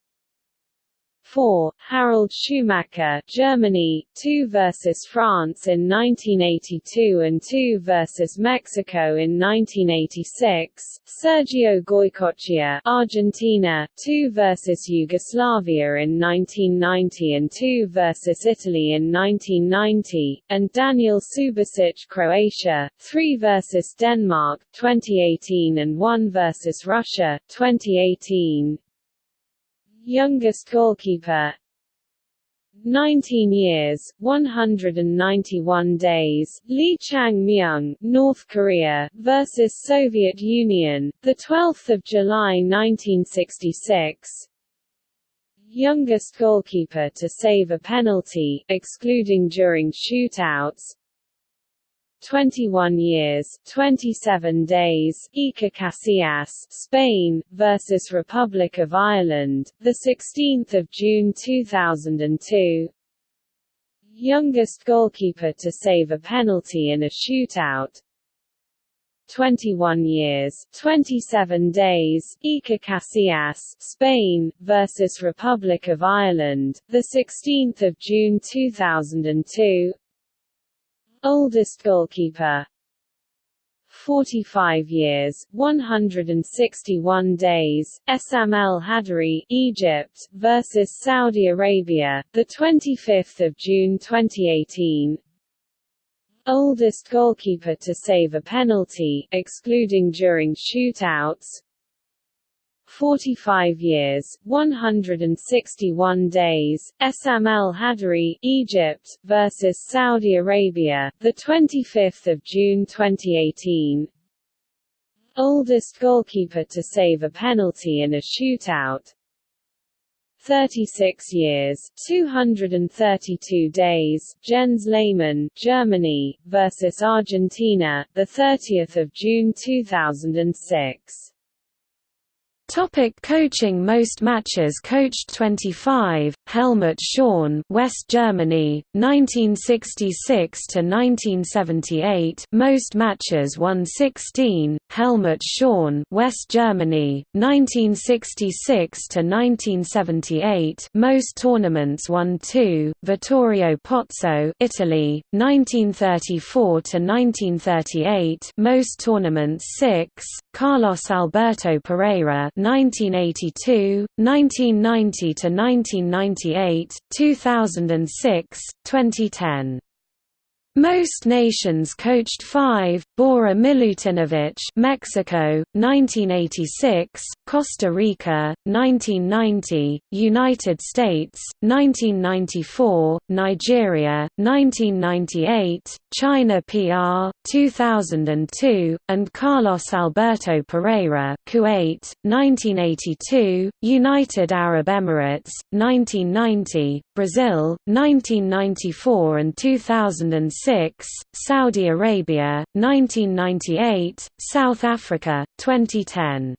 4. Harald Schumacher, Germany, 2 vs France in 1982 and 2 vs Mexico in 1986. Sergio Goycochea, Argentina, 2 vs Yugoslavia in 1990 and 2 vs Italy in 1990, and Daniel Subasic, Croatia, 3 vs Denmark 2018 and 1 vs Russia 2018. Youngest goalkeeper 19 years, 191 days, Lee Chang-myung, North Korea versus Soviet Union, the 12th of July 1966. Youngest goalkeeper to save a penalty, excluding during shootouts, 21 years, 27 days, Iker Casillas, Spain, versus Republic of Ireland, the 16th of June 2002. Youngest goalkeeper to save a penalty in a shootout. 21 years, 27 days, Iker Casillas, Spain versus Republic of Ireland, the 16th of June 2002. Oldest goalkeeper. 45 years, 161 days, Essam El Hadary, Egypt versus Saudi Arabia, the 25th of June 2018 oldest goalkeeper to save a penalty, excluding during shootouts 45 years, 161 days, Essam El Hadary, Egypt versus Saudi Arabia, the 25th of June 2018. Oldest goalkeeper to save a penalty in a shootout 36 years, 232 days, Jens Lehmann, Germany versus Argentina, the 30th of June 2006. Topic coaching. Most matches coached 25, Helmut Schön West Germany, 1966–1978 Most matches won 16, Helmut Schön West Germany, 1966–1978 Most tournaments won 2, Vittorio Pozzo Italy, 1934–1938 Most tournaments 6, Carlos Alberto Parreira 1982, 1990 to 1998, 2006, 2010. Most nations coached five, Bora Milutinovic Mexico, 1986, Costa Rica, 1990, United States, 1994, Nigeria, 1998, China PR, 2002, and Carlos Alberto Parreira Kuwait, 1982, United Arab Emirates, 1990, Brazil, 1994 and 2006, Saudi Arabia, 1998, South Africa, 2010.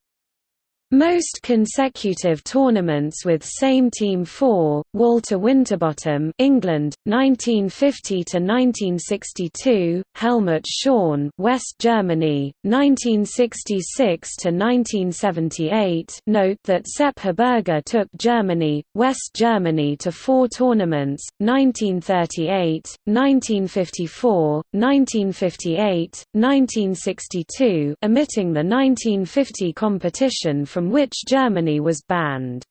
Most consecutive tournaments with same team 4, Walter Winterbottom, England, 1950 to 1962, Helmut Schön, West Germany, 1966 to 1978. Note that Sepp Herberger took Germany, West Germany to four tournaments: 1938, 1954, 1958, 1962, omitting the 1950 competition from from which Germany was banned.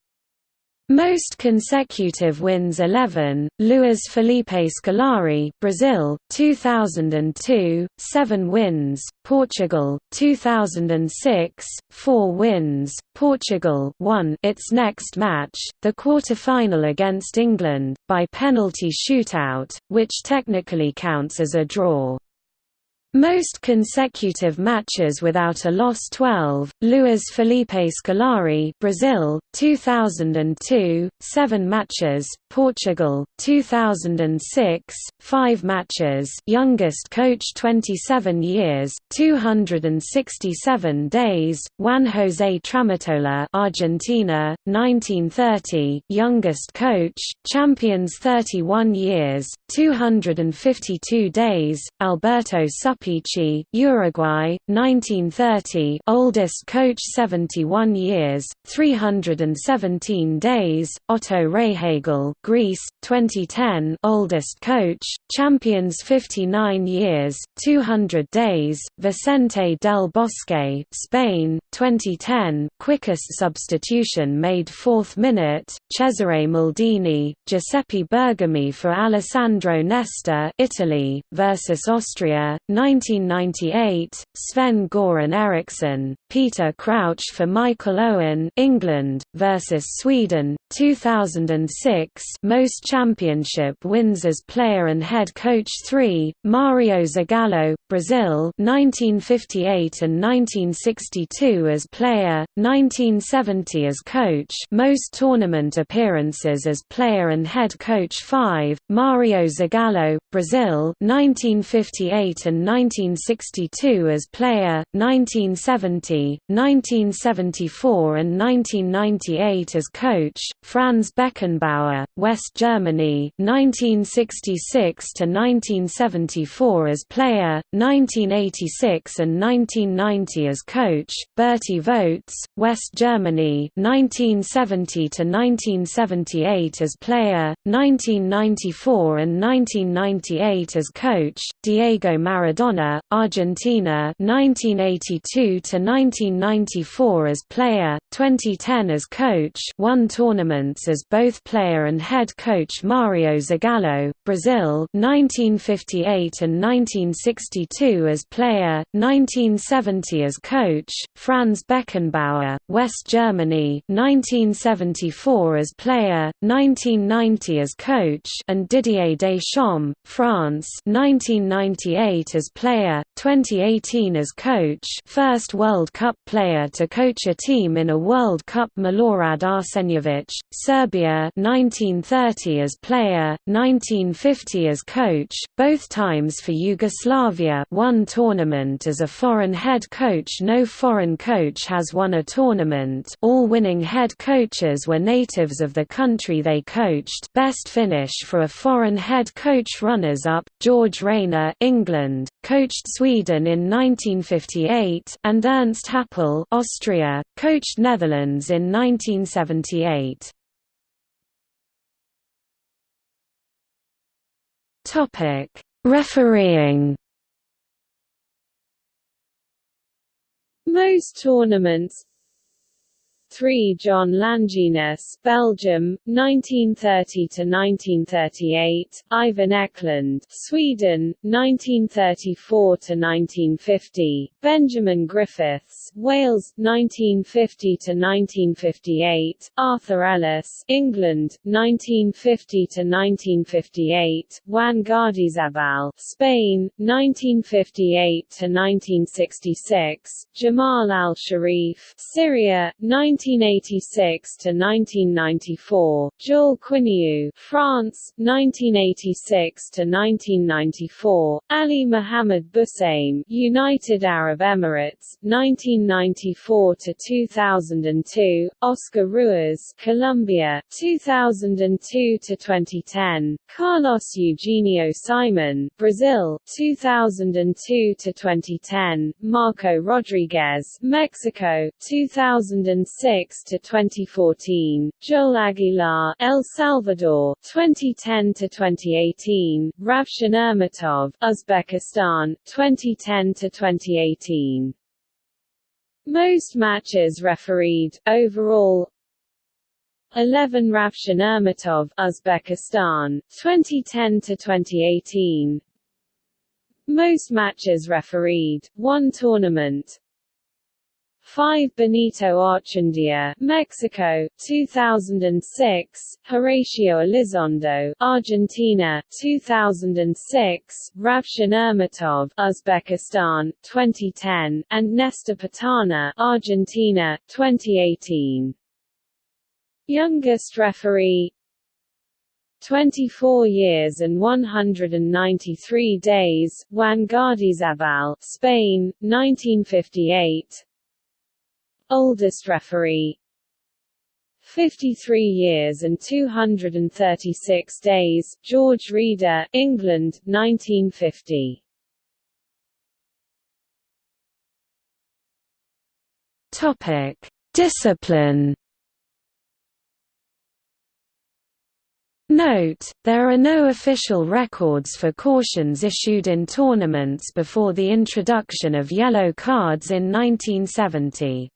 Most consecutive wins 11, Luiz Felipe Scolari Brazil, 2002, 7 wins, Portugal, 2006, 4 wins, Portugal won its next match, the quarter-final against England, by penalty shootout, which technically counts as a draw. Most consecutive matches without a loss 12, Luiz Felipe Scolari Brazil, 2002, 7 matches, Portugal, 2006, 5 matches youngest coach 27 years, 267 days, Juan José Tramutola Argentina, 1930 youngest coach, champions 31 years, 252 days, Alberto Sup Pichi, Uruguay, 1930 oldest coach 71 years, 317 days, Otto Rehhagel, Greece, 2010 oldest coach, champions 59 years, 200 days, Vicente del Bosque Spain, 2010 quickest substitution made 4th minute, Cesare Maldini, Giuseppe Bergomi for Alessandro Nesta Italy, versus Austria, 1998, Sven Goran Eriksson, Peter Crouch for Michael Owen England, versus Sweden, 2006 most championship wins as player and head coach 3, Mario Zagallo, Brazil 1958 and 1962 as player, 1970 as coach most tournament appearances as player and head coach 5, Mario Zagallo, Brazil 1958 and 1962 as player, 1970, 1974 and 1998 as coach, Franz Beckenbauer, West Germany 1966 to 1974 as player, 1986 and 1990 as coach. Bertie Vogts, West Germany 1970 to 1978 as player, 1994 and 1998 as coach. Diego Maradona, Argentina 1982 to 1994 as player, 2010 as coach, won as both player and head coach Mario Zagallo, Brazil 1958 and 1962 as player, 1970 as coach, Franz Beckenbauer, West Germany 1974 as player, 1990 as coach and Didier Deschamps, France 1998 as player, 2018 as coach first World Cup player to coach a team in a World Cup Milorad Arsenijevic, Serbia 1930 as player, 1950 as coach, both times for Yugoslavia one tournament as a foreign head coach. No foreign coach has won a tournament. All winning head coaches were natives of the country they coached. Best finish for a foreign head coach runners-up, George Rayner England, coached Sweden in 1958 and Ernst Happel Austria, coached Netherlands in 1978. Topic: Refereeing. Most tournaments 3 John Langenus, Belgium, 1930 to 1938. Ivan Eklund, Sweden, 1934 to 1950. Benjamin Griffiths, Wales, 1950 to 1958. Arthur Ellis, England, 1950 to 1958. Juan Gardiazabal, Spain, 1958 to 1966. Jamal Al Sharif, Syria, 19 1986 to 1994, Jules Quiniou, France, 1986 to 1994, Ali Mohammed Bujsaim, United Arab Emirates, 1994 to 2002, Oscar Ruiz, Colombia, 2002 to 2010, Carlos Eugenio Simon, Brazil, 2002 to 2010, Marco Rodriguez, Mexico, 2006 2006 to 2014, Joel Aguilar, El Salvador, 2010 to 2018, Ravshan Irmatov, Uzbekistan, 2010 to 2018. Most matches refereed overall 11 Ravshan Irmatov, Uzbekistan, 2010 to 2018. Most matches refereed, one tournament 5 Benito Archundia, Mexico, 2006, Horacio Elizondo, Argentina, 2006, Ravshan Irmatov, Uzbekistan, 2010, and Nestor Pitana, Argentina, 2018. Youngest referee 24 years and 193 days, Juan Gardiazabal, Spain, 1958 Oldest referee 53 years and 236 days, George Reader, England, 1950. Topic: Discipline. Note, there are no official records for cautions issued in tournaments before the introduction of yellow cards in 1970.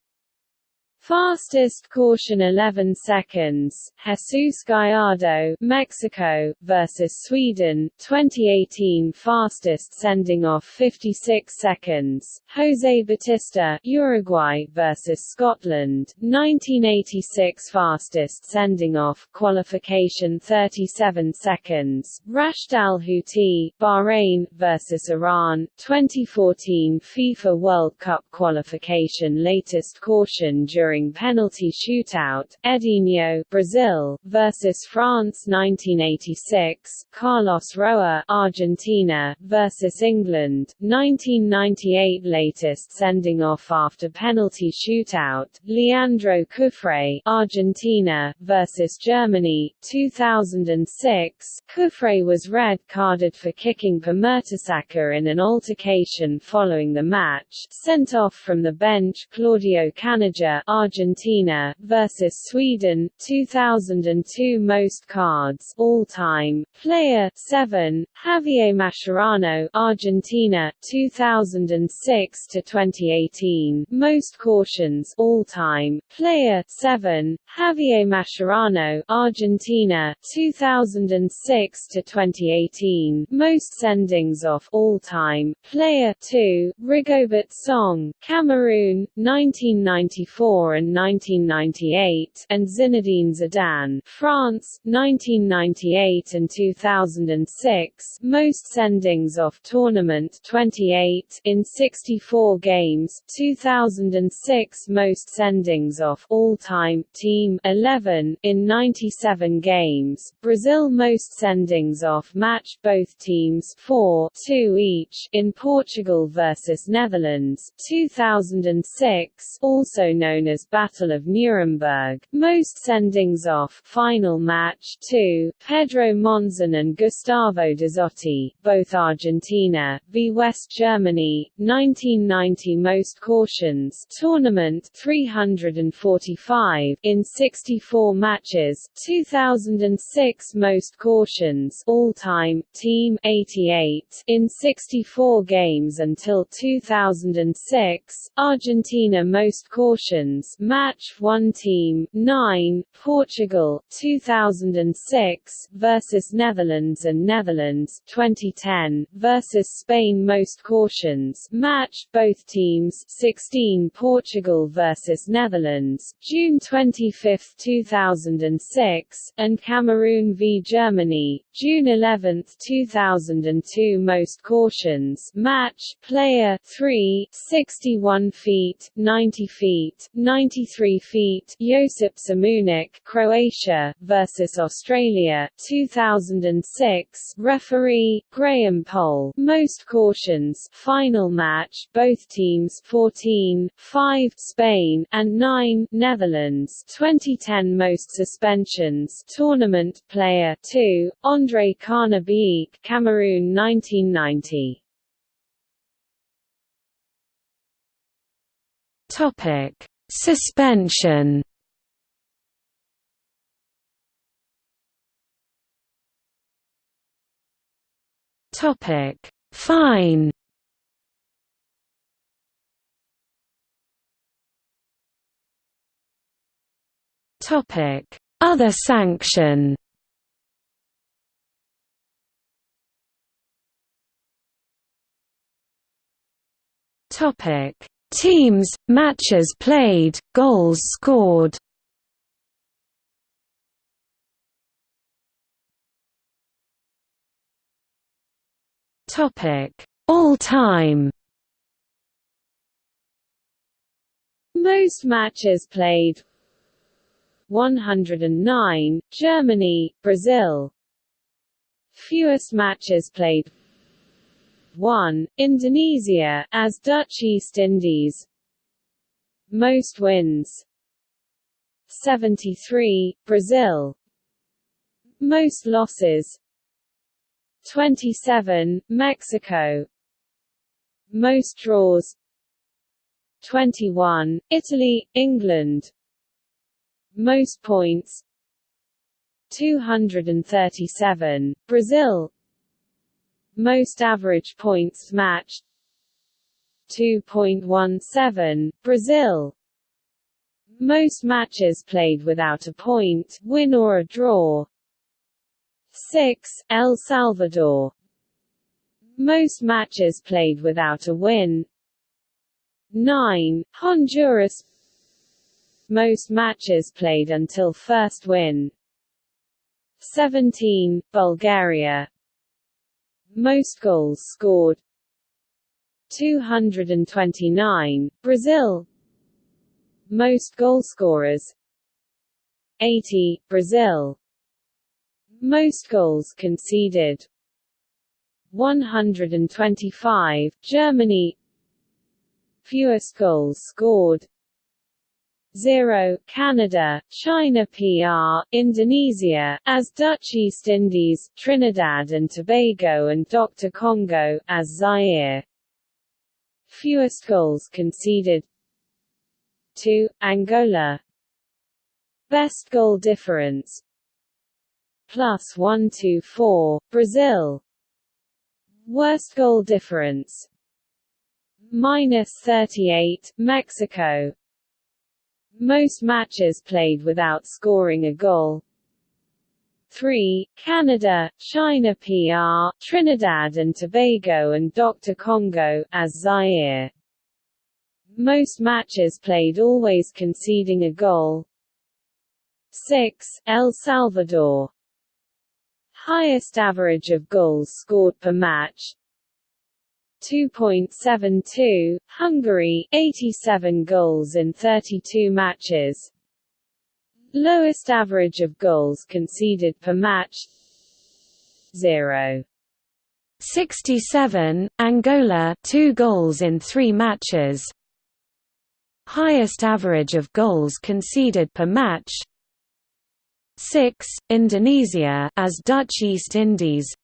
Fastest caution 11 seconds, Jesus Gallardo, Mexico, versus Sweden, 2018 Fastest sending off 56 seconds, Jose Batista, Uruguay versus Scotland, 1986 Fastest sending off qualification 37 seconds, Rashed Al Houthi, Bahrain, versus Iran, 2014 FIFA World Cup qualification latest caution during penalty shootout, Edinho Brazil versus France 1986, Carlos Roa Argentina versus England 1998 latest sending off after penalty shootout, Leandro Cufré Argentina versus Germany 2006, Cufré was red-carded for kicking Per Mertesacker in an altercation following the match, sent off from the bench Claudio Caniggia Argentina versus Sweden 2002 most cards all-time. Player 7 Javier Mascherano Argentina 2006 to 2018 most cautions all-time. Player 7 Javier Mascherano Argentina 2006 to 2018 most sendings off all-time. Player 2 Rigobert Song Cameroon 1994 and 1998 and Zinedine Zidane France 1998 and 2006 most sendings off tournament 28 in 64 games 2006 most sendings off all-time team 11 in 97 games. Brazil most sendings off match both teams 4 2 each in Portugal versus Netherlands 2006 also known as Battle of Nuremberg. Most sendings off. Final match 2 Pedro Monzon and Gustavo Dezotti both Argentina v West Germany. 1990 most cautions. Tournament 345 in 64 matches 2006 most cautions. All-time team 88 in 64 games until 2006 Argentina most cautions match 1 team 9 Portugal 2006 versus Netherlands and Netherlands 2010 versus Spain most cautions match both teams 16 Portugal versus Netherlands June 25 2006 and Cameroon v Germany June 11 2002 most cautions match player 3 61 feet 90 feet 93 feet Josip Simunic Croatia versus Australia 2006 referee Graham Poll most cautions final match both teams 14 5 Spain and 9 Netherlands. 2010 most suspensions tournament player 2 Andre Kana-Biyik Cameroon 1990 Topic Suspension. Topic. Fine. Topic. Other sanction. Topic Teams, matches played, goals scored. All-time Most matches played. 109, Germany, Brazil. Fewest matches played 1, Indonesia, as Dutch East Indies. Most wins. 73, Brazil. Most losses. 27, Mexico. Most draws. 21, Italy, England. Most points. 237, Brazil most average points match 2.17, Brazil. Most matches played without a point, win or a draw. 6, El Salvador. Most matches played without a win. 9, Honduras. Most matches played until first win. 17, Bulgaria most goals scored. 229, Brazil. Most goalscorers 80, Brazil. Most goals conceded. 125, Germany. Fewest goals scored 0, Canada, China PR, Indonesia, as Dutch East Indies, Trinidad and Tobago and Dr. Congo, as Zaire. Fewest goals conceded. 2, Angola. Best goal difference. Plus 124, Brazil. Worst goal difference. Minus 38, Mexico most matches played without scoring a goal. 3. Canada, China PR, Trinidad and Tobago and Dr. Congo, as Zaire. Most matches played always conceding a goal. 6. El Salvador. Highest average of goals scored per match, 2.72, Hungary 87 goals in 32 matches. Lowest average of goals conceded per match 0. 67, Angola 2 goals in 3 matches. Highest average of goals conceded per match 6, Indonesia as Dutch East Indies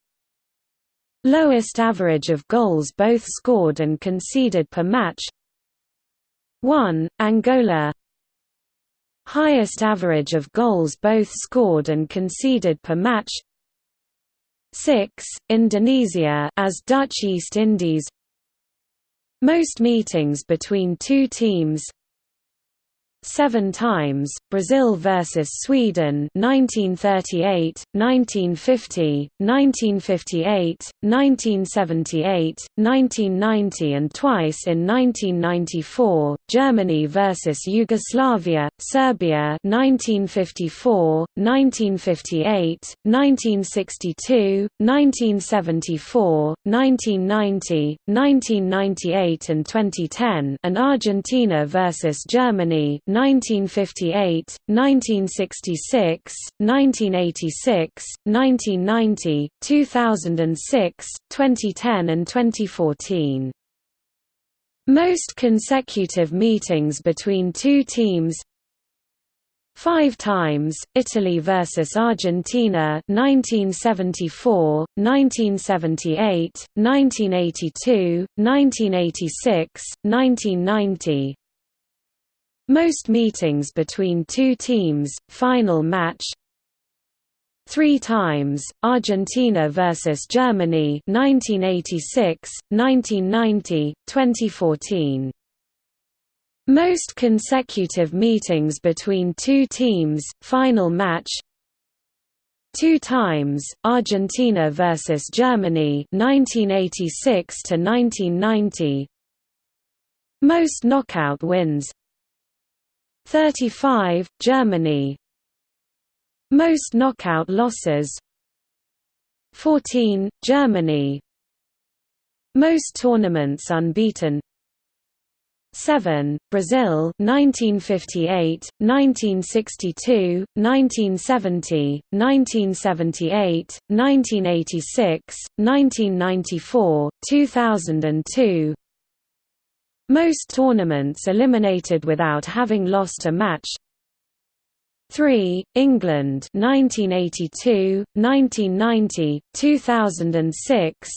Lowest average of goals both scored and conceded per match 1. Angola Highest average of goals both scored and conceded per match 6. Indonesia as Dutch East Indies Most meetings between two teams Seven times, Brazil vs Sweden 1938, 1950, 1958, 1978, 1990 and twice in 1994, Germany vs Yugoslavia, Serbia 1954, 1958, 1962, 1974, 1990, 1998 and 2010 and Argentina vs Germany 1958, 1966, 1986, 1990, 2006, 2010 and 2014. Most consecutive meetings between two teams Five times, Italy versus Argentina 1974, 1978, 1982, 1986, 1990 most meetings between two teams, final match. Three times, Argentina versus Germany 1986, 1990, 2014 most consecutive meetings between two teams, final match. Two times, Argentina versus Germany 1986 to 1990 Most knockout wins 35, Germany. Most knockout losses. 14, Germany. Most tournaments unbeaten. 7, Brazil 1958, 1962, 1970, 1978, 1986, 1994, 2002 most tournaments eliminated without having lost a match 3. England 1982, 1990, 2006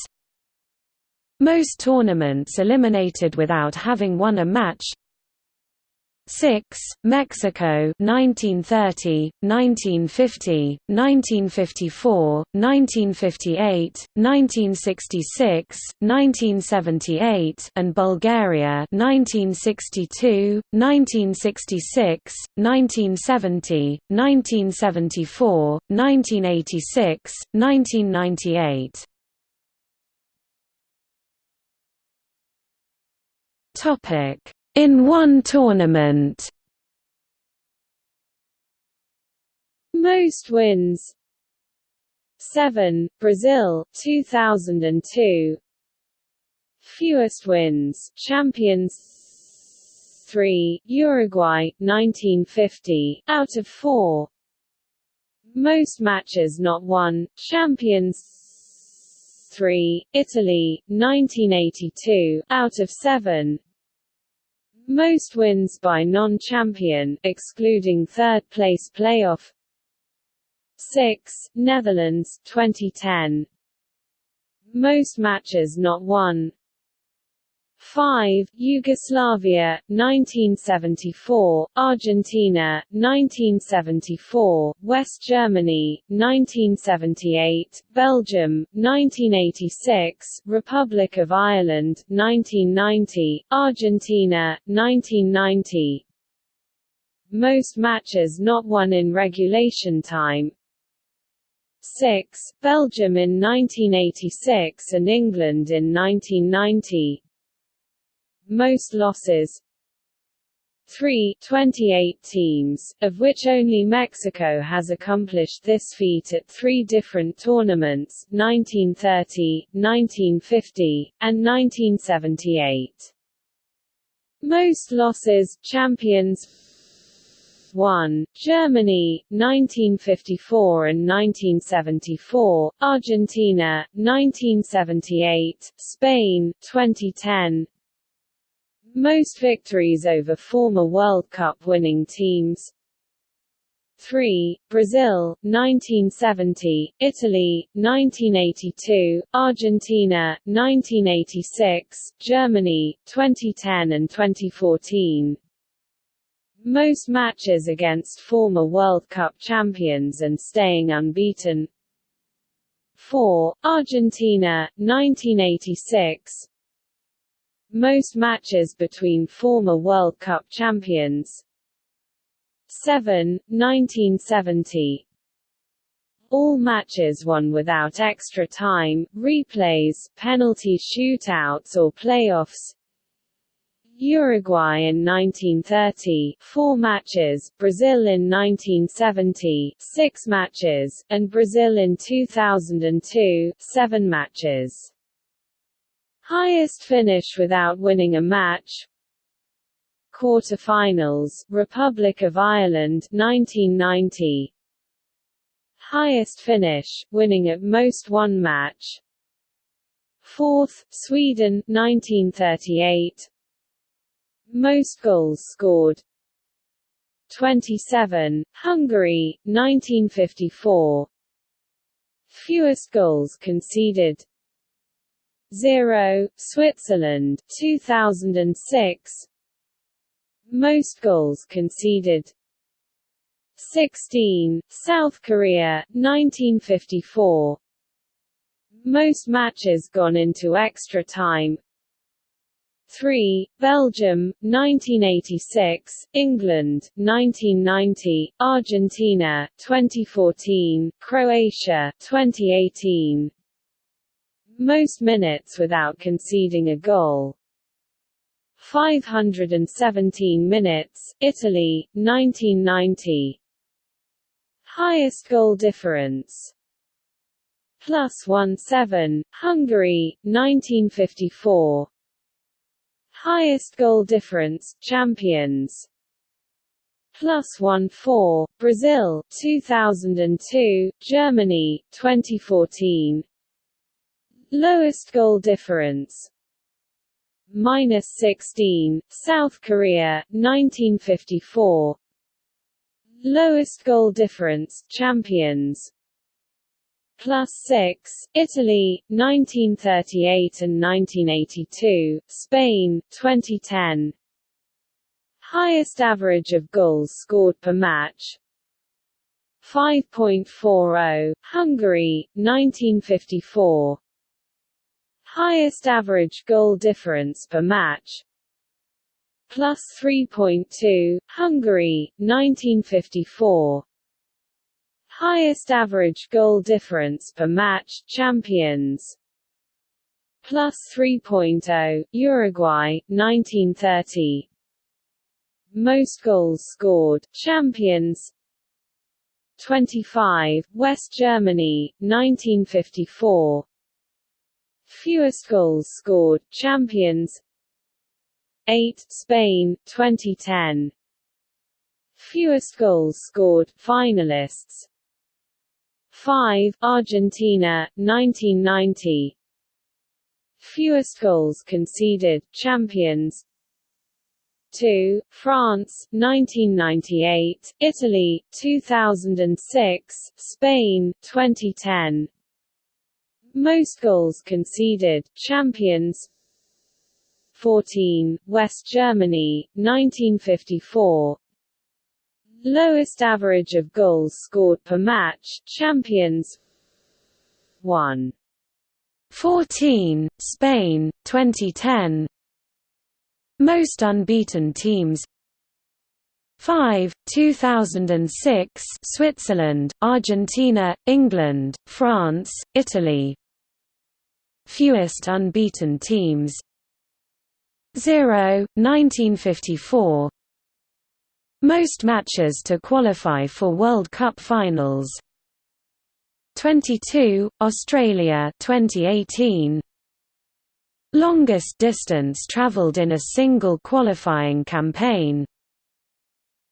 Most tournaments eliminated without having won a match 6. Mexico 1930, 1950, 1954, 1958, 1966, 1978 and Bulgaria 1962, 1966, 1970, 1974, 1986, 1998 Topic in one tournament. Most wins. 7, Brazil 2002 Fewest wins, champions 3, Uruguay, 1950, out of 4 Most matches not won, Champions 3, Italy, 1982, out of 7 Most wins by non-champion, excluding third-place playoff. 6, Netherlands, 2010 Most matches not won 5. Yugoslavia, 1974, Argentina, 1974, West Germany, 1978, Belgium, 1986, Republic of Ireland, 1990, Argentina, 1990 Most matches not won in regulation time 6, Belgium in 1986 and England in 1990 most losses 3 28 teams, of which only Mexico has accomplished this feat at three different tournaments 1930, 1950, and 1978. Most losses champions 1, Germany, 1954 and 1974, Argentina, 1978, Spain, 2010, most victories over former World Cup winning teams 3. Brazil, 1970, Italy, 1982, Argentina, 1986, Germany, 2010 and 2014 Most matches against former World Cup champions and staying unbeaten 4. Argentina, 1986, most matches between former World Cup champions. 7, 1970 all matches won without extra time, replays, penalty shootouts or playoffs. Uruguay in 1930, 4 matches, Brazil in 1970, 6 matches, and Brazil in 2002, 7 matches. Highest finish without winning a match. Quarterfinals, Republic of Ireland 1990 Highest finish, winning at most one match. Fourth, Sweden 1938 Most goals scored. 27, Hungary, 1954 Fewest goals conceded 0, Switzerland 2006 Most goals conceded. 16, South Korea 1954 Most matches gone into extra time. 3, Belgium, 1986, England, 1990, Argentina, 2014, Croatia, 2018 most minutes without conceding a goal. 517 minutes, Italy, 1990. Highest goal difference. Plus 1-7, Hungary, 1954. Highest goal difference, champions. Plus 1-4, Brazil, 2002, Germany, 2014. Lowest goal difference minus 16, South Korea, 1954. Lowest goal difference, champions. Plus 6, Italy, 1938 and 1982, Spain, 2010. Highest average of goals scored per match. 5.40, Hungary, 1954 highest average goal difference per match. Plus 3.2, Hungary, 1954 highest average goal difference per match, champions. Plus 3.0, Uruguay, 1930 most goals scored, champions. 25, West Germany, 1954 Fewest goals scored, champions. 8 Spain 2010 Fewest goals scored finalists. 5 Argentina 1990 Fewest goals conceded champions. 2 France 1998 Italy 2006 Spain 2010 Most goals conceded champions. 14 West Germany 1954 Lowest average of goals scored per match champions. 1 14 Spain 2010 most unbeaten teams. 5 2006 Switzerland, Argentina, England, France, Italy Fewest unbeaten teams. 0 1954 Most matches to qualify for World Cup finals. 22 Australia 2018 Longest distance traveled in a single qualifying campaign.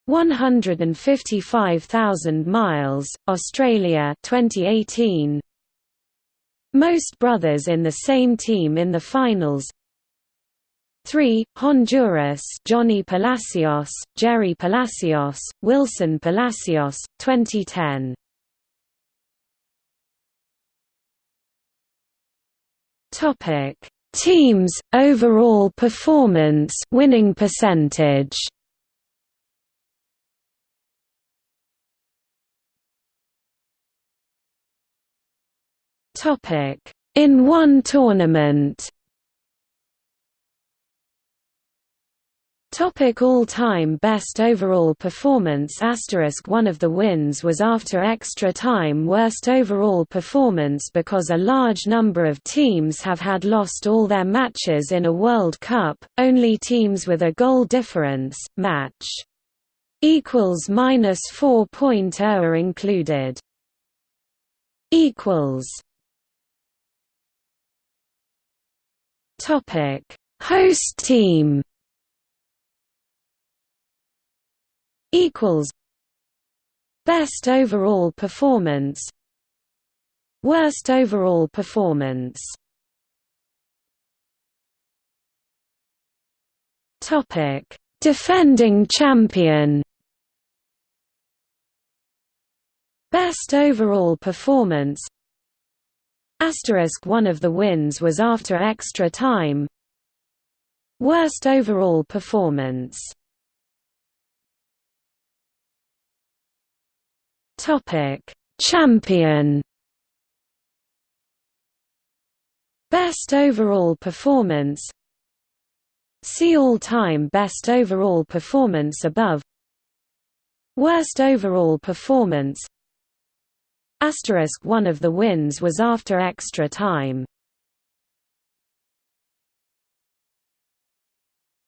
155,000 miles, Australia 2018 Most brothers in the same team in the finals. 3. Honduras Johnny Palacios, Jerry Palacios, Wilson Palacios, 2010 Topic. Teams overall performance winning percentage Topic. In one tournament. Topic All-time best overall performance. Asterisk One of the wins was after extra time. Worst overall performance because a large number of teams have had lost all their matches in a World Cup, only teams with a goal difference, match equals minus 4.0 are included. Equals Topic. Host team equals Best overall performance Worst overall performance Topic. Defending champion Best overall performance Asterisk One of the wins was after extra time Worst overall performance Topic: Champion. Best overall performance. See all-time best overall performance above. Worst overall performance. Asterisk one of the wins was after extra time.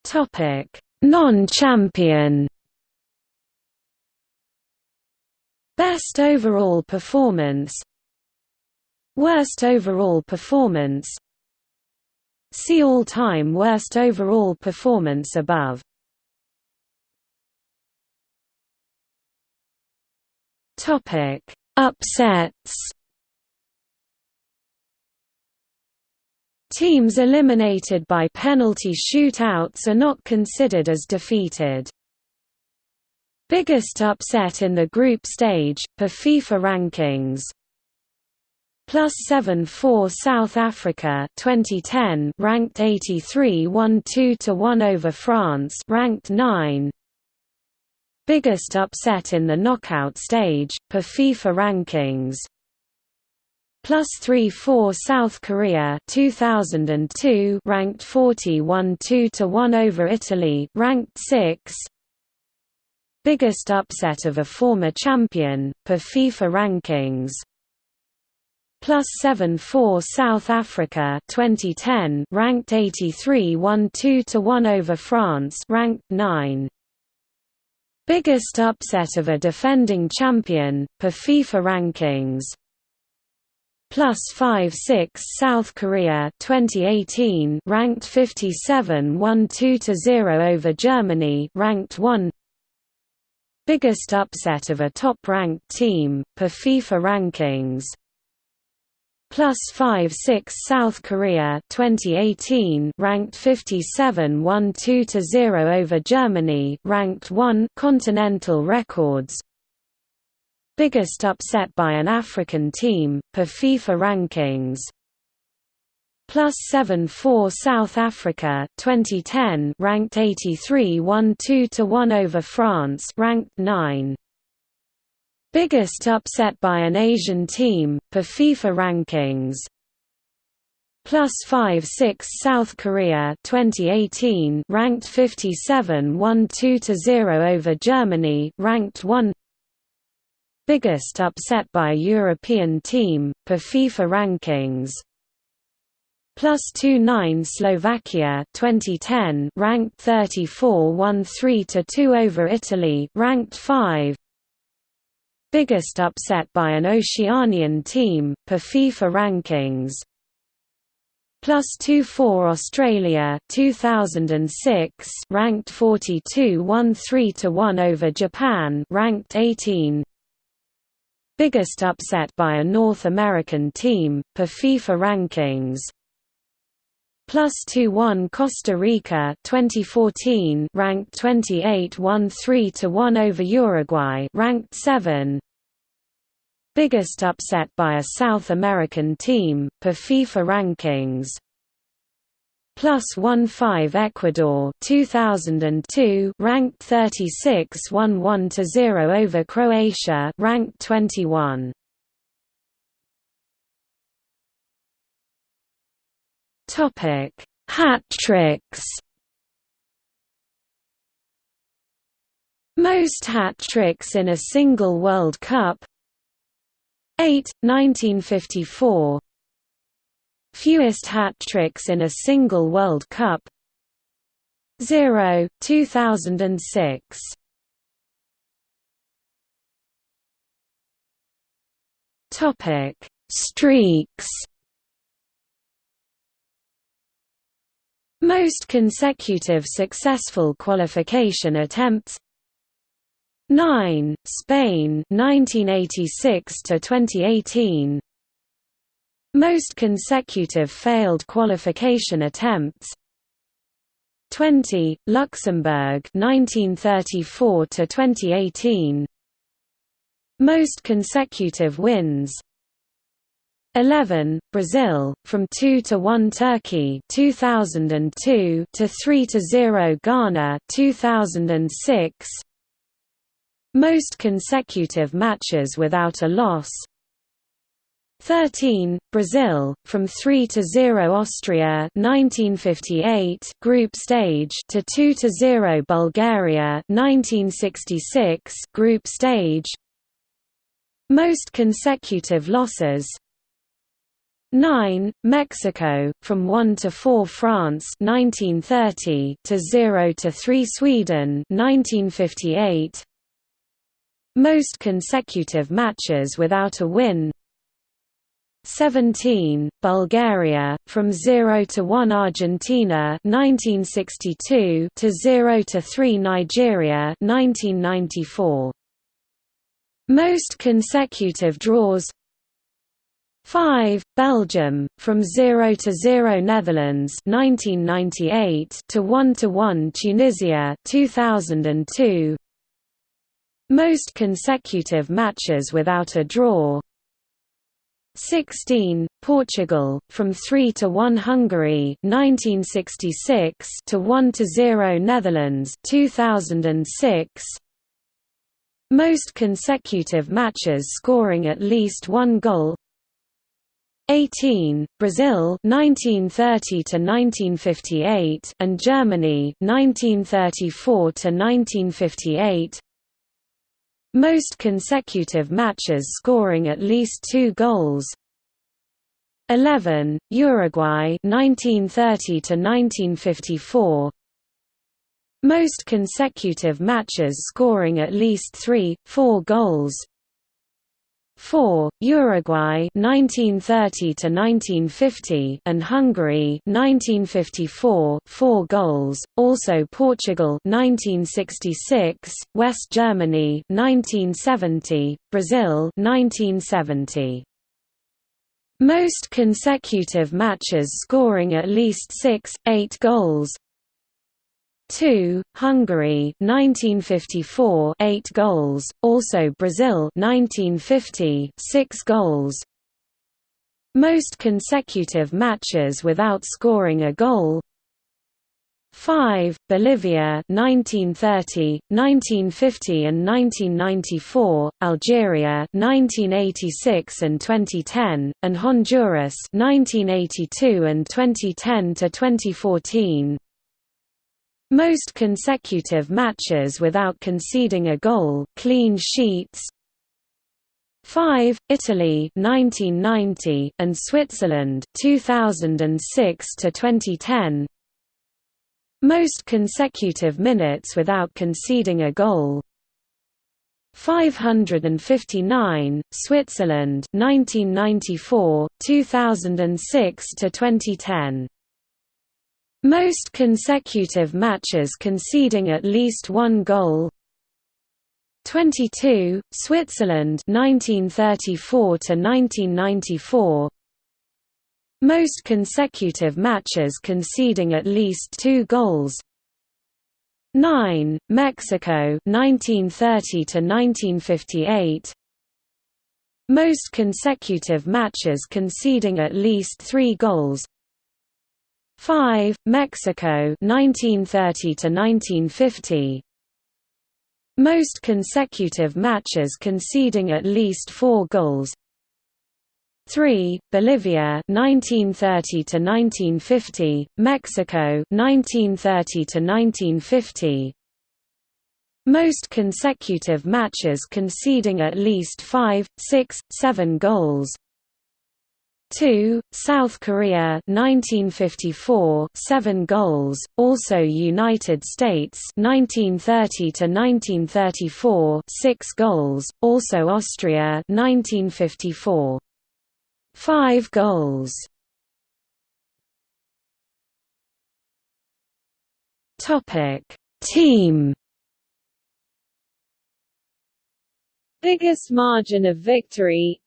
Topic: Non-champion. Best overall performance. Worst overall performance. See all-time worst overall performance above. Topic: Upsets. Teams eliminated by penalty shootouts are not considered as defeated. Biggest upset in the group stage, per FIFA rankings Plus 7 4 South Africa 2010 ranked 83 1-2 to 1 over France ranked 9 Biggest upset in the knockout stage per FIFA rankings. Plus 3 4 South Korea 2002 ranked 41-2-1 over Italy ranked 6 biggest upset of a former champion, per FIFA rankings. Plus 7 4 South Africa 2010 ranked 83 1 2 to 1 over France ranked 9 Biggest upset of a defending champion per FIFA rankings. Plus 5 6 South Korea 2018 ranked 57 1 2 to 0 over Germany ranked 1 Biggest upset of a top-ranked team per FIFA rankings plus 5 6 South Korea 2018 ranked 57 1 2 to 0 over Germany ranked 1 continental records biggest upset by an African team, per FIFA rankings. Plus 7 4 South Africa 2010 ranked 83 1 2 to 1 over France ranked 9 Biggest upset by an Asian team per FIFA rankings. Plus 5 6 South Korea 2018 ranked 57 1 2 to 0 over Germany ranked 1 biggest upset by European team, per FIFA rankings. Plus 2-9 Slovakia 2010 ranked 34 1-3 to 2 over Italy ranked 5 Biggest upset by an Oceanian team per FIFA rankings Plus 2-4 Australia 2006 ranked 42 1-3 to 1 over Japan ranked 18 biggest upset by a North American team, per FIFA rankings. Plus 2-1 Costa Rica 2014 ranked 28 1-3 to 1 over Uruguay ranked 7 Biggest upset by a South American team, per FIFA rankings. Plus 1-5 Ecuador 2002 ranked 36 1-1 to 0 over Croatia ranked 21 Topic. Hat tricks. Most hat tricks in a single World Cup. 8 1954 Fewest hat tricks in a single World Cup. 0, 2006 Topic: Streaks. Most consecutive successful qualification attempts. 9 Spain 1986 to 2018 most consecutive failed qualification attempts. 20 Luxembourg 1934 to 2018 Most consecutive wins 11 Brazil from 2 to 1 Turkey 2002 to 3 to 0 Ghana 2006 Most consecutive matches without a loss. 13, Brazil, from 3 to 0 Austria 1958 group stage to 2 to 0 Bulgaria 1966 group stage. Most consecutive losses 9, Mexico, from 1 to 4 France 1930 to 0 to 3 Sweden 1958 Most consecutive matches without a win. 17, Bulgaria, from 0 to 1 Argentina 1962 to 0 to 3 Nigeria 1994. Most consecutive draws 5. Belgium, from 0 to 0 Netherlands 1998 to 1 to 1 Tunisia 2002. Most consecutive matches without a draw 16, Portugal, from 3 to 1 Hungary 1966 to 1 to 0 Netherlands 2006 Most consecutive matches scoring at least one goal 18 Brazil 1930 to 1958 and Germany 1934 to 1958 most consecutive matches scoring at least two goals. 11 Uruguay 1930 to 1954 most consecutive matches scoring at least 3 4 goals 4 Uruguay 1930 to 1950 and Hungary 1954 4 goals also Portugal 1966 West Germany 1970 Brazil 1970 most consecutive matches scoring at least 6 8 goals 2, Hungary 1954 8 goals, also Brazil 1950 6 goals. Most consecutive matches without scoring a goal. 5, Bolivia 1930, 1950 and 1994, Algeria 1986 and 2010, and Honduras 1982 and 2010 to 2014. Most consecutive matches without conceding a goal clean sheets. 5 Italy 1990 and Switzerland 2006 to 2010 Most consecutive minutes without conceding a goal. 559 Switzerland 1994 2006 to 2010 most consecutive matches conceding at least one goal. 22 Switzerland 1934 to 1994 most consecutive matches conceding at least 2 goals. 9 Mexico 1930 to 1958 most consecutive matches conceding at least 3 goals 5. Mexico 1930 to 1950 Most consecutive matches conceding at least 4 goals 3. Bolivia 1930 to 1950 Mexico 1930 to 1950 most consecutive matches conceding at least 5, 6, 7 goals 2, South Korea 1954 7 goals, also United States 1930 to 1934 6 goals, also Austria 1954 5 goals. Topic. Team. Biggest margin of victory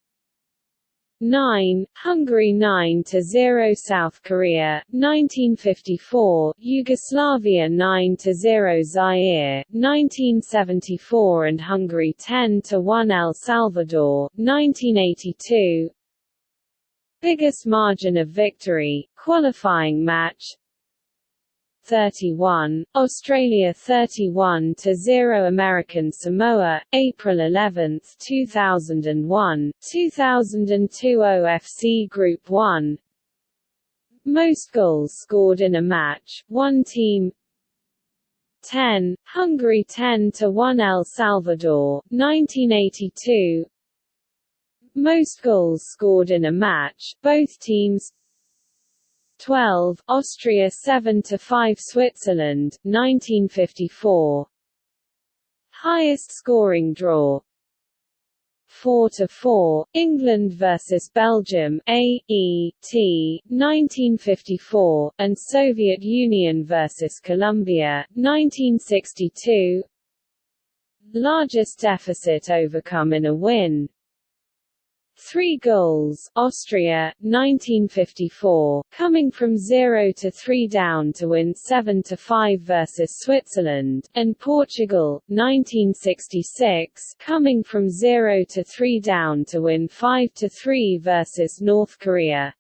9, Hungary 9 to 0 South Korea 1954 Yugoslavia 9 to 0 Zaire 1974 and Hungary 10 to 1 El Salvador 1982 Biggest margin of victory qualifying match 31, Australia 31 to 0 American Samoa, April 11, 2001, 2002 OFC Group 1. Most goals scored in a match, one team 10, Hungary 10 to 1 El Salvador, 1982. Most goals scored in a match, both teams 12, Austria 7 to 5 Switzerland 1954 Highest scoring draw. 4 to 4 England versus Belgium A E T 1954 and Soviet Union versus Colombia 1962 Largest deficit overcome in a win Three goals, Austria, 1954, coming from 0 to 3 down to win 7 to 5 versus Switzerland, and Portugal, 1966, coming from 0 to 3 down to win 5 to 3 versus North Korea.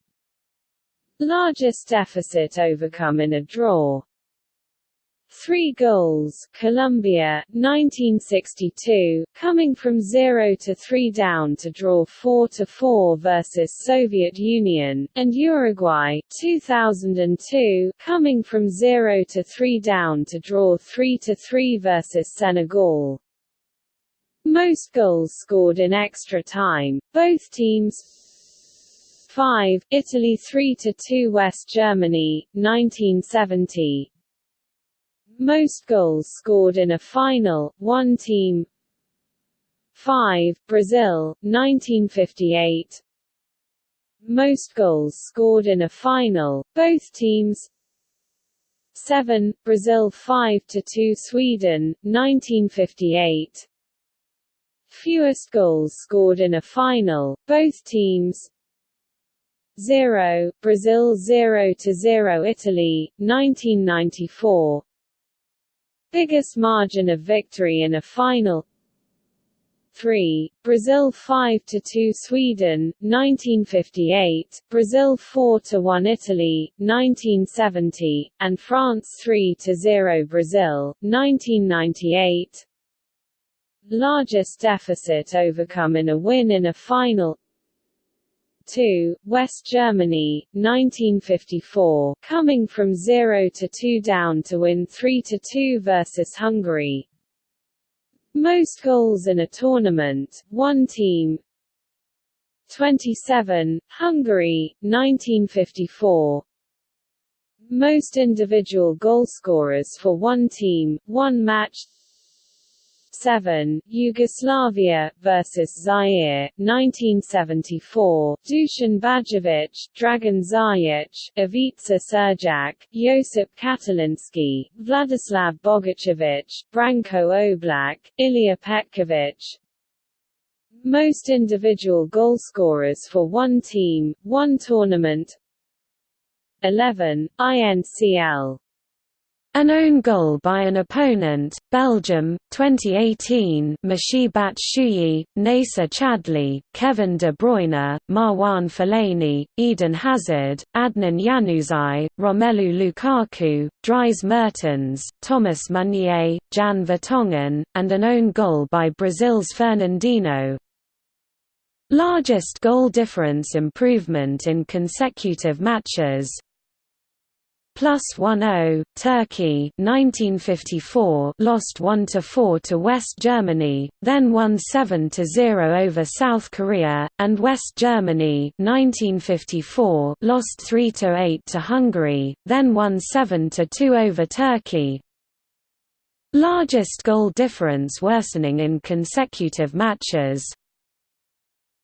Largest deficit overcome in a draw. Three goals, Colombia, 1962, coming from 0 to 3 down to draw 4 to 4 versus Soviet Union, and Uruguay, 2002, coming from 0 to 3 down to draw 3 to 3 versus Senegal. Most goals scored in extra time, both teams 5, Italy 3 to 2 West Germany, 1970 most goals scored in a final, one team. 5, Brazil, 1958 Most goals scored in a final, both teams. 7, Brazil 5–2 Sweden, 1958 Fewest goals scored in a final, both teams. 0, Brazil 0–0 Italy, 1994 Biggest margin of victory in a final. 3, Brazil 5 to 2 Sweden, 1958, Brazil 4 to 1 Italy, 1970, and France 3 to 0 Brazil, 1998 Largest deficit overcome in a win in a final 2, West Germany, 1954, coming from 0 to 2 down to win 3 to 2 versus Hungary, most goals in a tournament, one team. 27, Hungary, 1954 Most individual goalscorers for one team, one match 7, Yugoslavia vs Zaire, 1974. Dusan Bajevic, Dragan Zajic, Ivica Surjak, Josip Katalinski, Vladislav Bogicevic, Branko Oblak, Ilya Petkovic. Most individual goalscorers for one team, one tournament 11, INCL an own goal by an opponent, Belgium, 2018 Michy Batshuayi, Nacer Chadli, Kevin De Bruyne, Marwan Fellaini, Eden Hazard, Adnan Januzaj, Romelu Lukaku, Dries Mertens, Thomas Meunier, Jan Vertonghen, and an own goal by Brazil's Fernandinho. Largest goal difference improvement in consecutive matches, plus 1-0, Turkey 1954 lost 1-4 to West Germany, then won 7-0 over South Korea, and West Germany 1954 lost 3-8 to Hungary, then won 7-2 over Turkey. Largest goal difference worsening in consecutive matches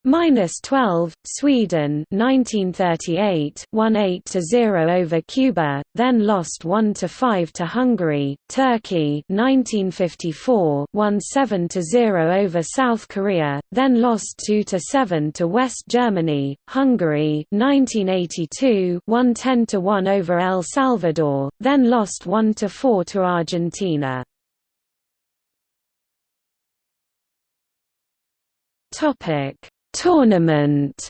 Minus 12, Sweden 1938 won 8 to 0 over Cuba, then lost 1 to 5 to Hungary. Turkey 1954 won 7 to 0 over South Korea, then lost 2 to 7 to West Germany. Hungary 1982 won 10 to 1 over El Salvador, then lost 1 to 4 to Argentina. Topic Tournament.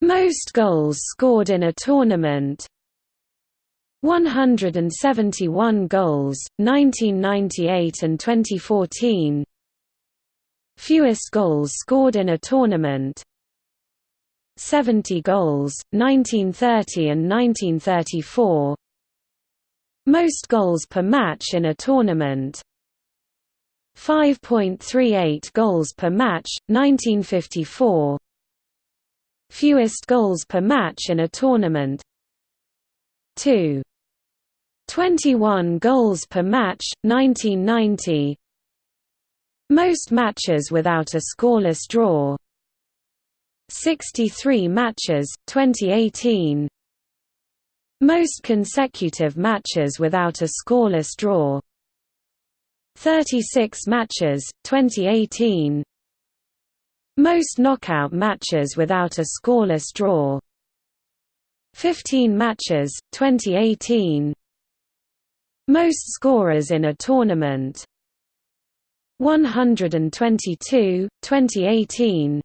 Most goals scored in a tournament. 171 goals, 1998 and 2014 Fewest goals scored in a tournament. 70 goals, 1930 and 1934 Most goals per match in a tournament 5.38 goals per match, 1954 Fewest goals per match in a tournament. 2. 21 goals per match, 1990 Most matches without a scoreless draw. 63 matches, 2018 Most consecutive matches without a scoreless draw 36 matches, 2018 Most knockout matches without a scoreless draw. 15 matches, 2018 Most scorers in a tournament. 122, 2018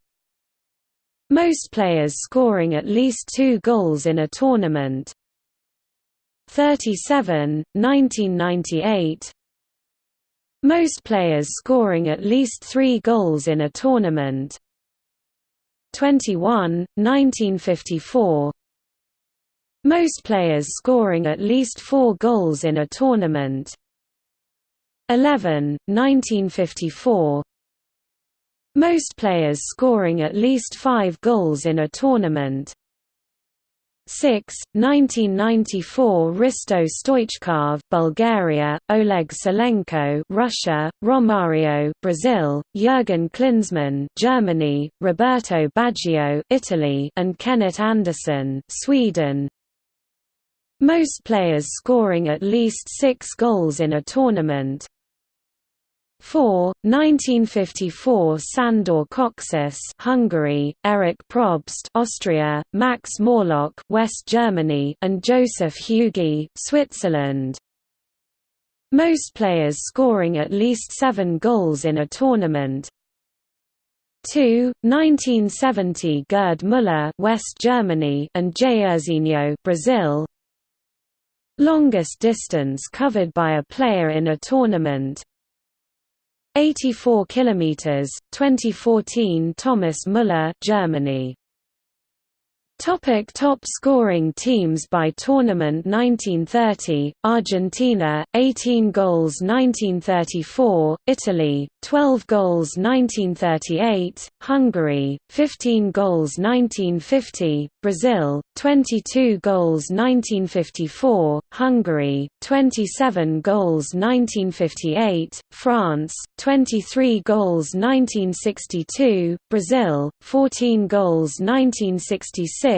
Most players scoring at least two goals in a tournament. 37, 1998 most players scoring at least three goals in a tournament. 21, 1954 Most players scoring at least four goals in a tournament. 11, 1954 Most players scoring at least five goals in a tournament 6, 1994 Hristo Stoichkov Bulgaria, Oleg Salenko Russia, Romario Brazil, Jurgen Klinsmann Germany, Roberto Baggio Italy and Kenneth Andersson Sweden. Most players scoring at least 6 goals in a tournament, 4. 1954 Sandor Kocsis Hungary, Eric Probst Austria, Max Morlock West Germany and Josef Hügi Switzerland. Most players scoring at least 7 goals in a tournament. 2. 1970 Gerd Müller West Germany and Jairzinho Brazil. Longest distance covered by a player in a tournament 84 kilometers 2014 Thomas Müller Germany Topic top scoring teams by tournament 1930, Argentina, 18 goals 1934, Italy, 12 goals 1938, Hungary, 15 goals 1950, Brazil, 22 goals 1954, Hungary, 27 goals 1958, France, 23 goals 1962, Brazil, 14 goals 1966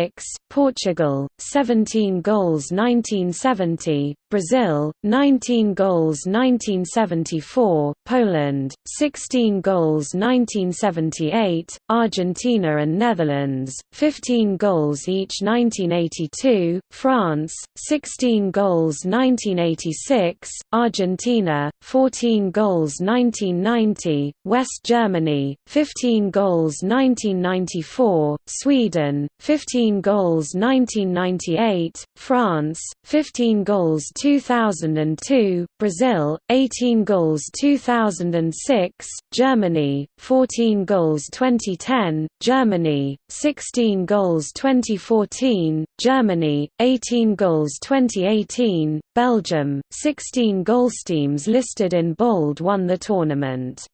Portugal, 17 goals 1970, Brazil, 19 goals 1974, Poland, 16 goals 1978, Argentina and Netherlands, 15 goals each 1982, France, 16 goals 1986, Argentina, 14 goals 1990, West Germany, 15 goals 1994, Sweden, 15 15 goals 1998, France, 15 goals 2002, Brazil, 18 goals 2006, Germany, 14 goals 2010, Germany, 16 goals 2014, Germany, 18 goals 2018, Belgium, 16 goals. Teams listed in bold won the tournament.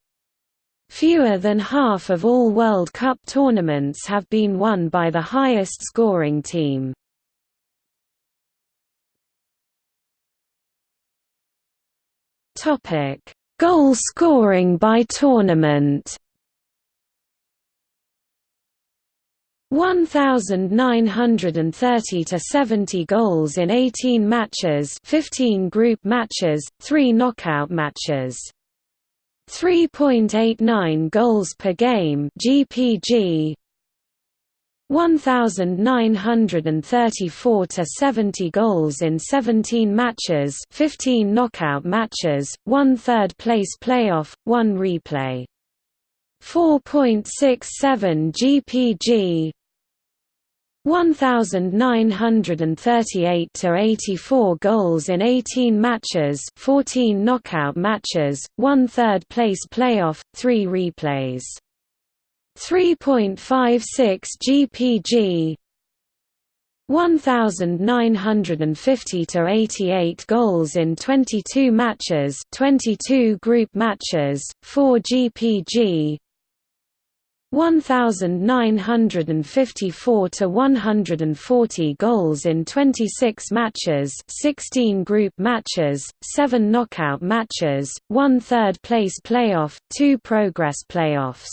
Fewer than half of all World Cup tournaments have been won by the highest scoring team. Topic: Goal scoring by tournament. 1930 to 70 goals in 18 matches, 15 group matches, 3 knockout matches. 3.89 goals per game GPG 1934 to 70 goals in 17 matches 15 knockout matches 1 third place playoff 1 replay. 4.67 GPG 1938 to 84 goals in 18 matches, 14 knockout matches, 1 third place playoff, 3 replays. 3.56 GPG 1950 to 88 goals in 22 matches, 22 group matches, 4 GPG 1954 to 140 goals in 26 matches 16 group matches, 7 knockout matches, 1 third place playoff, 2 progress playoffs.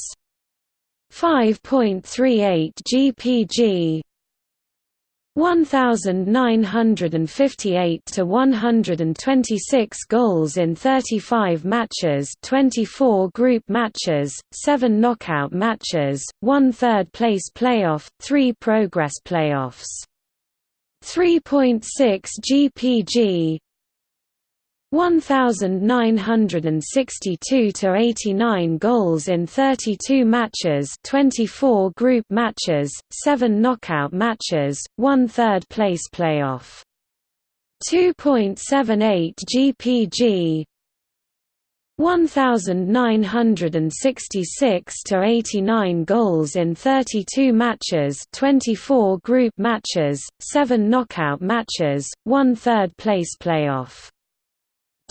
5.38 GPG 1958 to 126 goals in 35 matches 24 group matches, 7 knockout matches, 1 third place playoff, 3 progress playoffs. 3.6 GPG 1962 to 89 goals in 32 matches, 24 group matches, 7 knockout matches, 1 third place playoff. 2.78 GPG 1966 to 89 goals in 32 matches, 24 group matches, 7 knockout matches, 1 third place playoff.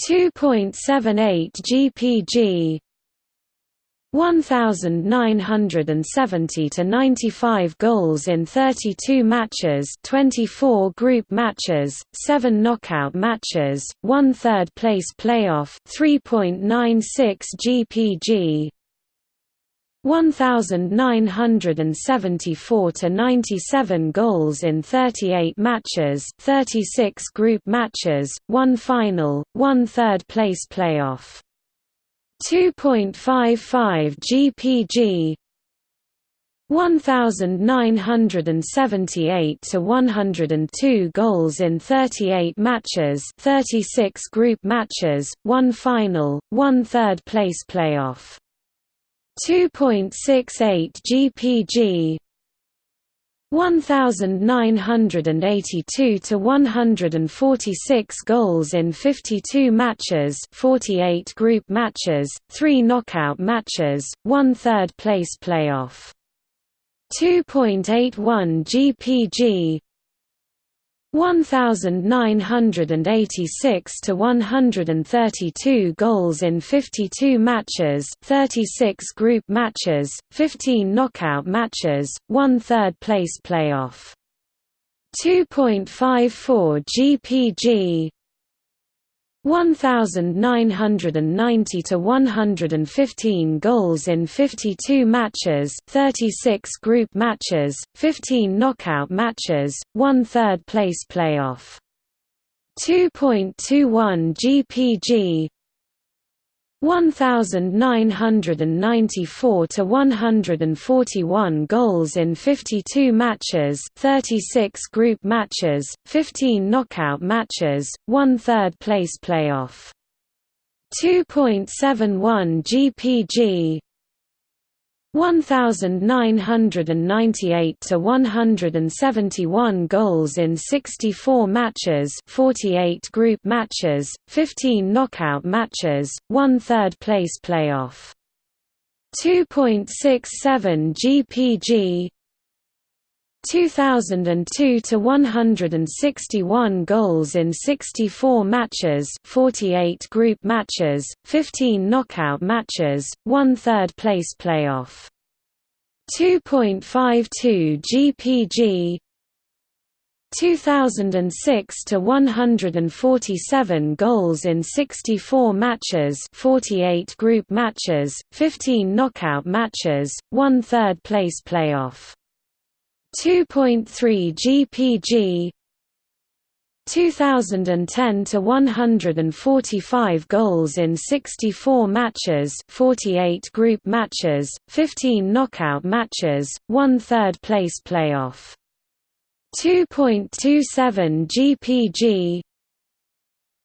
2.78 GPG 1970 to 95 goals in 32 matches 24 group matches 7 knockout matches 1 third place playoff 3.96 GPG 1974 to 97 goals in 38 matches 36 group matches 1 final 1 third place playoff 2.55 GPG 1978 to 102 goals in 38 matches 36 group matches 1 final 1 third place playoff 2.68 GPG 1982 to 146 goals in 52 matches 48 group matches 3 knockout matches 1 third place playoff. 2.81 GPG 1986 to 132 goals in 52 matches 36 group matches 15 knockout matches 1 third place playoff. 2.54 GPG 1990 to 115 goals in 52 matches 36 group matches 15 knockout matches 1 third place playoff. 2.21 GPG 1994 to 141 goals in 52 matches 36 group matches 15 knockout matches 1 third place playoff. 2.71 GPG 1998 to 171 goals in 64 matches 48 group matches 15 knockout matches 1 third place playoff. 2.67 GPG 2002 to 161 goals in 64 matches 48 group matches 15 knockout matches 1 third place playoff. 2.52 GPG 2006 to 147 goals in 64 matches 48 group matches 15 knockout matches 1 third place playoff 2.3 GPG 2010 to 145 goals in 64 matches 48 group matches 15 knockout matches 1 third place playoff. 2.27 GPG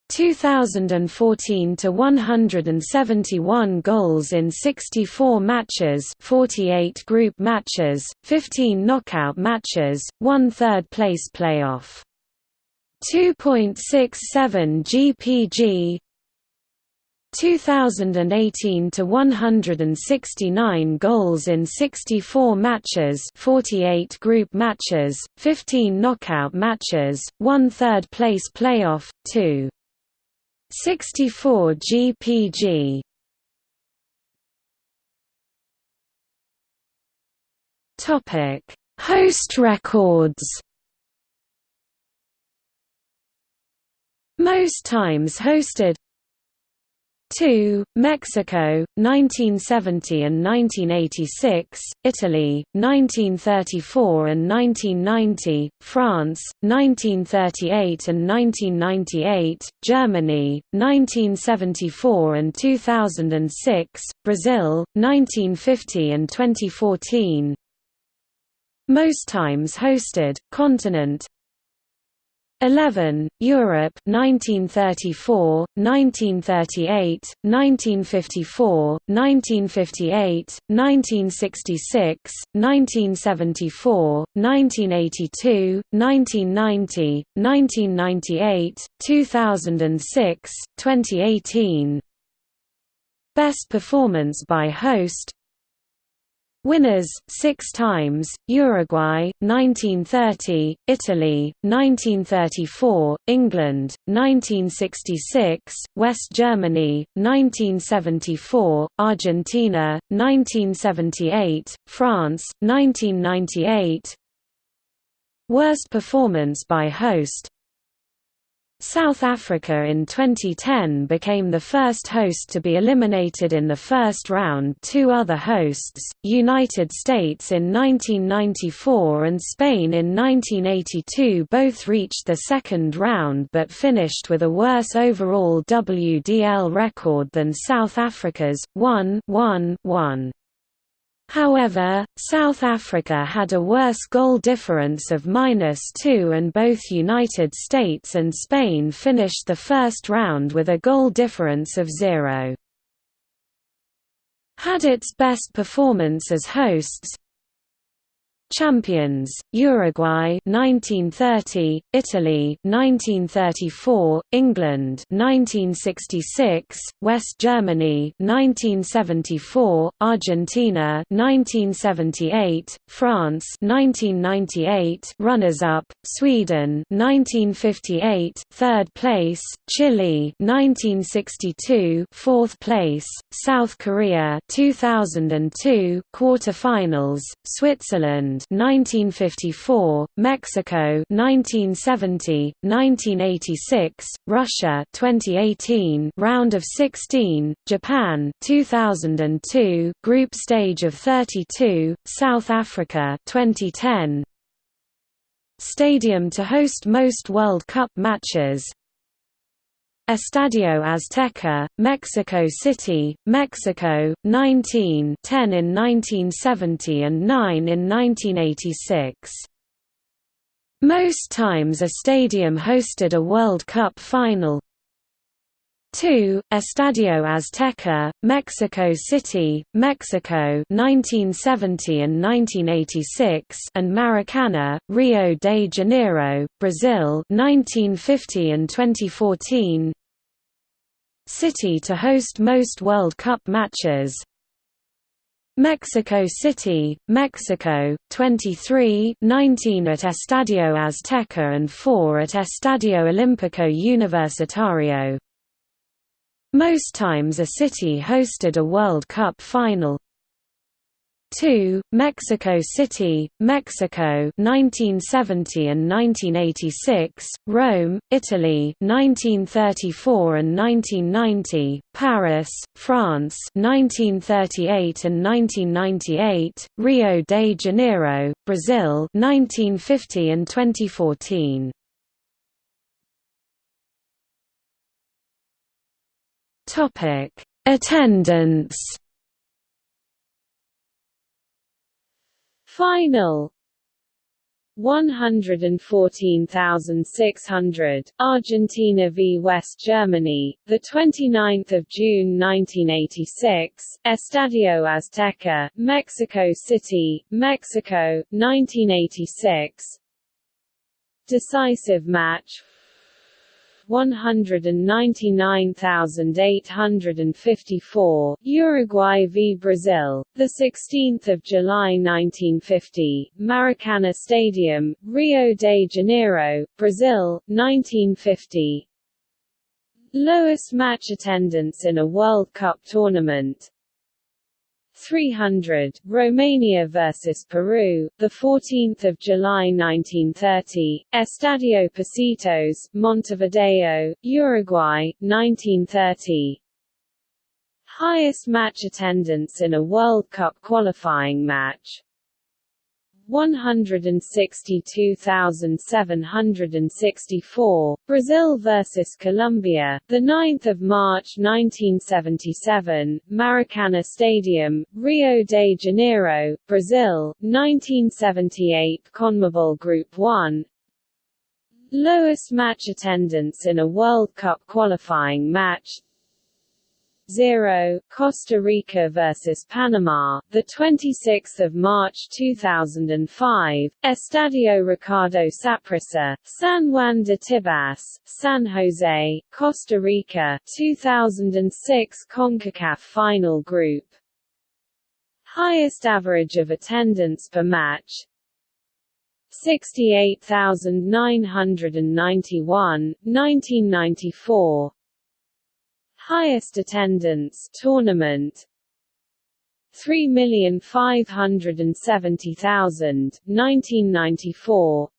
2014 to 171 goals in 64 matches 48 group matches 15 knockout matches 1 third place playoff 2.67 GPG 2018 to 169 goals in 64 matches 48 group matches 15 knockout matches 1 third place playoff 2 64 GPG Topic. Host records. Most times hosted 2. Mexico, 1970 and 1986, Italy, 1934 and 1990, France, 1938 and 1998, Germany, 1974 and 2006, Brazil, 1950 and 2014. Most times hosted, continent, 11. Europe 1934, 1938, 1954, 1958, 1966, 1974, 1982, 1990, 1998, 2006, 2018 Best performance by host Winners, six times, Uruguay, 1930, Italy, 1934, England, 1966, West Germany, 1974, Argentina, 1978, France, 1998 Worst performance by host South Africa in 2010 became the first host to be eliminated in the first round two other hosts, United States in 1994 and Spain in 1982 both reached the second round but finished with a worse overall WDL record than South Africa's, 1-1-1. However, South Africa had a worse goal difference of minus two and both United States and Spain finished the first round with a goal difference of zero. Had its best performance as hosts, Champions: Uruguay 1930, Italy 1934, England 1966, West Germany 1974, Argentina 1978, France 1998, runners-up: Sweden 1958, third place, Chile 1962, fourth place, South Korea 2002, quarter-finals, Switzerland 1954, Mexico 1970, 1986, Russia 2018, round of 16, Japan 2002, group stage of 32, South Africa 2010. Stadium to host most World Cup matches Estadio Azteca, Mexico City, Mexico, 19 10 in 1970 and 9 in 1986. Most times a stadium hosted a World Cup final 2. Estadio Azteca, Mexico City, Mexico 1970 and 1986 and Maracana, Rio de Janeiro, Brazil 1950 and 2014 City to host most World Cup matches Mexico City, Mexico, 23 19 at Estadio Azteca and 4 at Estadio Olímpico Universitario. Most times a city hosted a World Cup final 2. Mexico City, Mexico 1970 and 1986, Rome, Italy 1934 and 1990, Paris, France 1938 and 1998, Rio de Janeiro, Brazil 1950 and 2014. Topic: Attendance. Final. 114,600 Argentina v West Germany. The 29th of June 1986 Estadio Azteca Mexico City Mexico 1986 Decisive match 199,854 Uruguay v Brazil the 16th of July 1950 Maracana Stadium Rio de Janeiro Brazil 1950 Lowest match attendance in a World Cup tournament 300 Romania vs Peru the 14th of July 1930 Estadio Pocitos Montevideo Uruguay 1930 Highest match attendance in a World Cup qualifying match 162,764 Brazil versus Colombia the 9th of March 1977 Maracana Stadium Rio de Janeiro Brazil 1978 CONMEBOL Group 1 Lowest match attendance in a World Cup qualifying match 0 Costa Rica vs Panama the 26th of March 2005 Estadio Ricardo Saprissa San Juan de Tibás San Jose Costa Rica 2006 CONCACAF final group. Highest average of attendance per match 68,991, 1994 Highest attendance tournament 3,570,000, 1994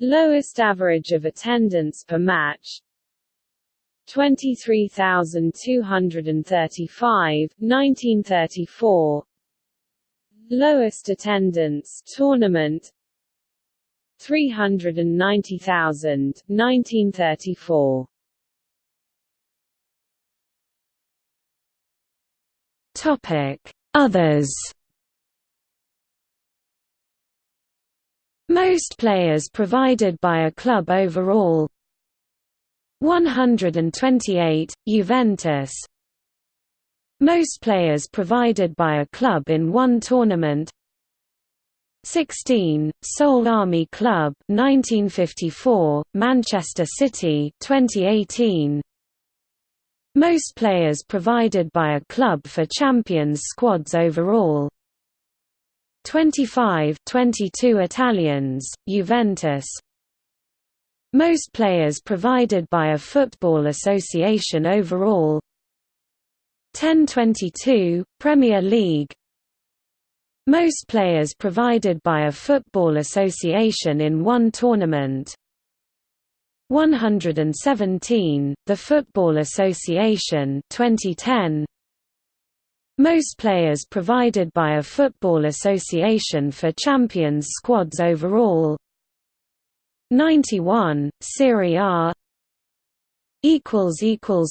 Lowest average of attendance per match 23,235, 1934 Lowest attendance tournament 390,000, 1934 Topic: Others. Most players provided by a club overall. 128, Juventus. Most players provided by a club in one tournament. 16, Seoul Army Club 1954, Manchester City 2018 most players provided by a club for Champions squads overall. 25 22 Italians, Juventus. Most players provided by a football association overall. 10-22, Premier League. Most players provided by a football association in one tournament 117, The Football Association 2010. Most players provided by a football association for Champions squads overall. 91, Serie A.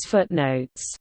Footnotes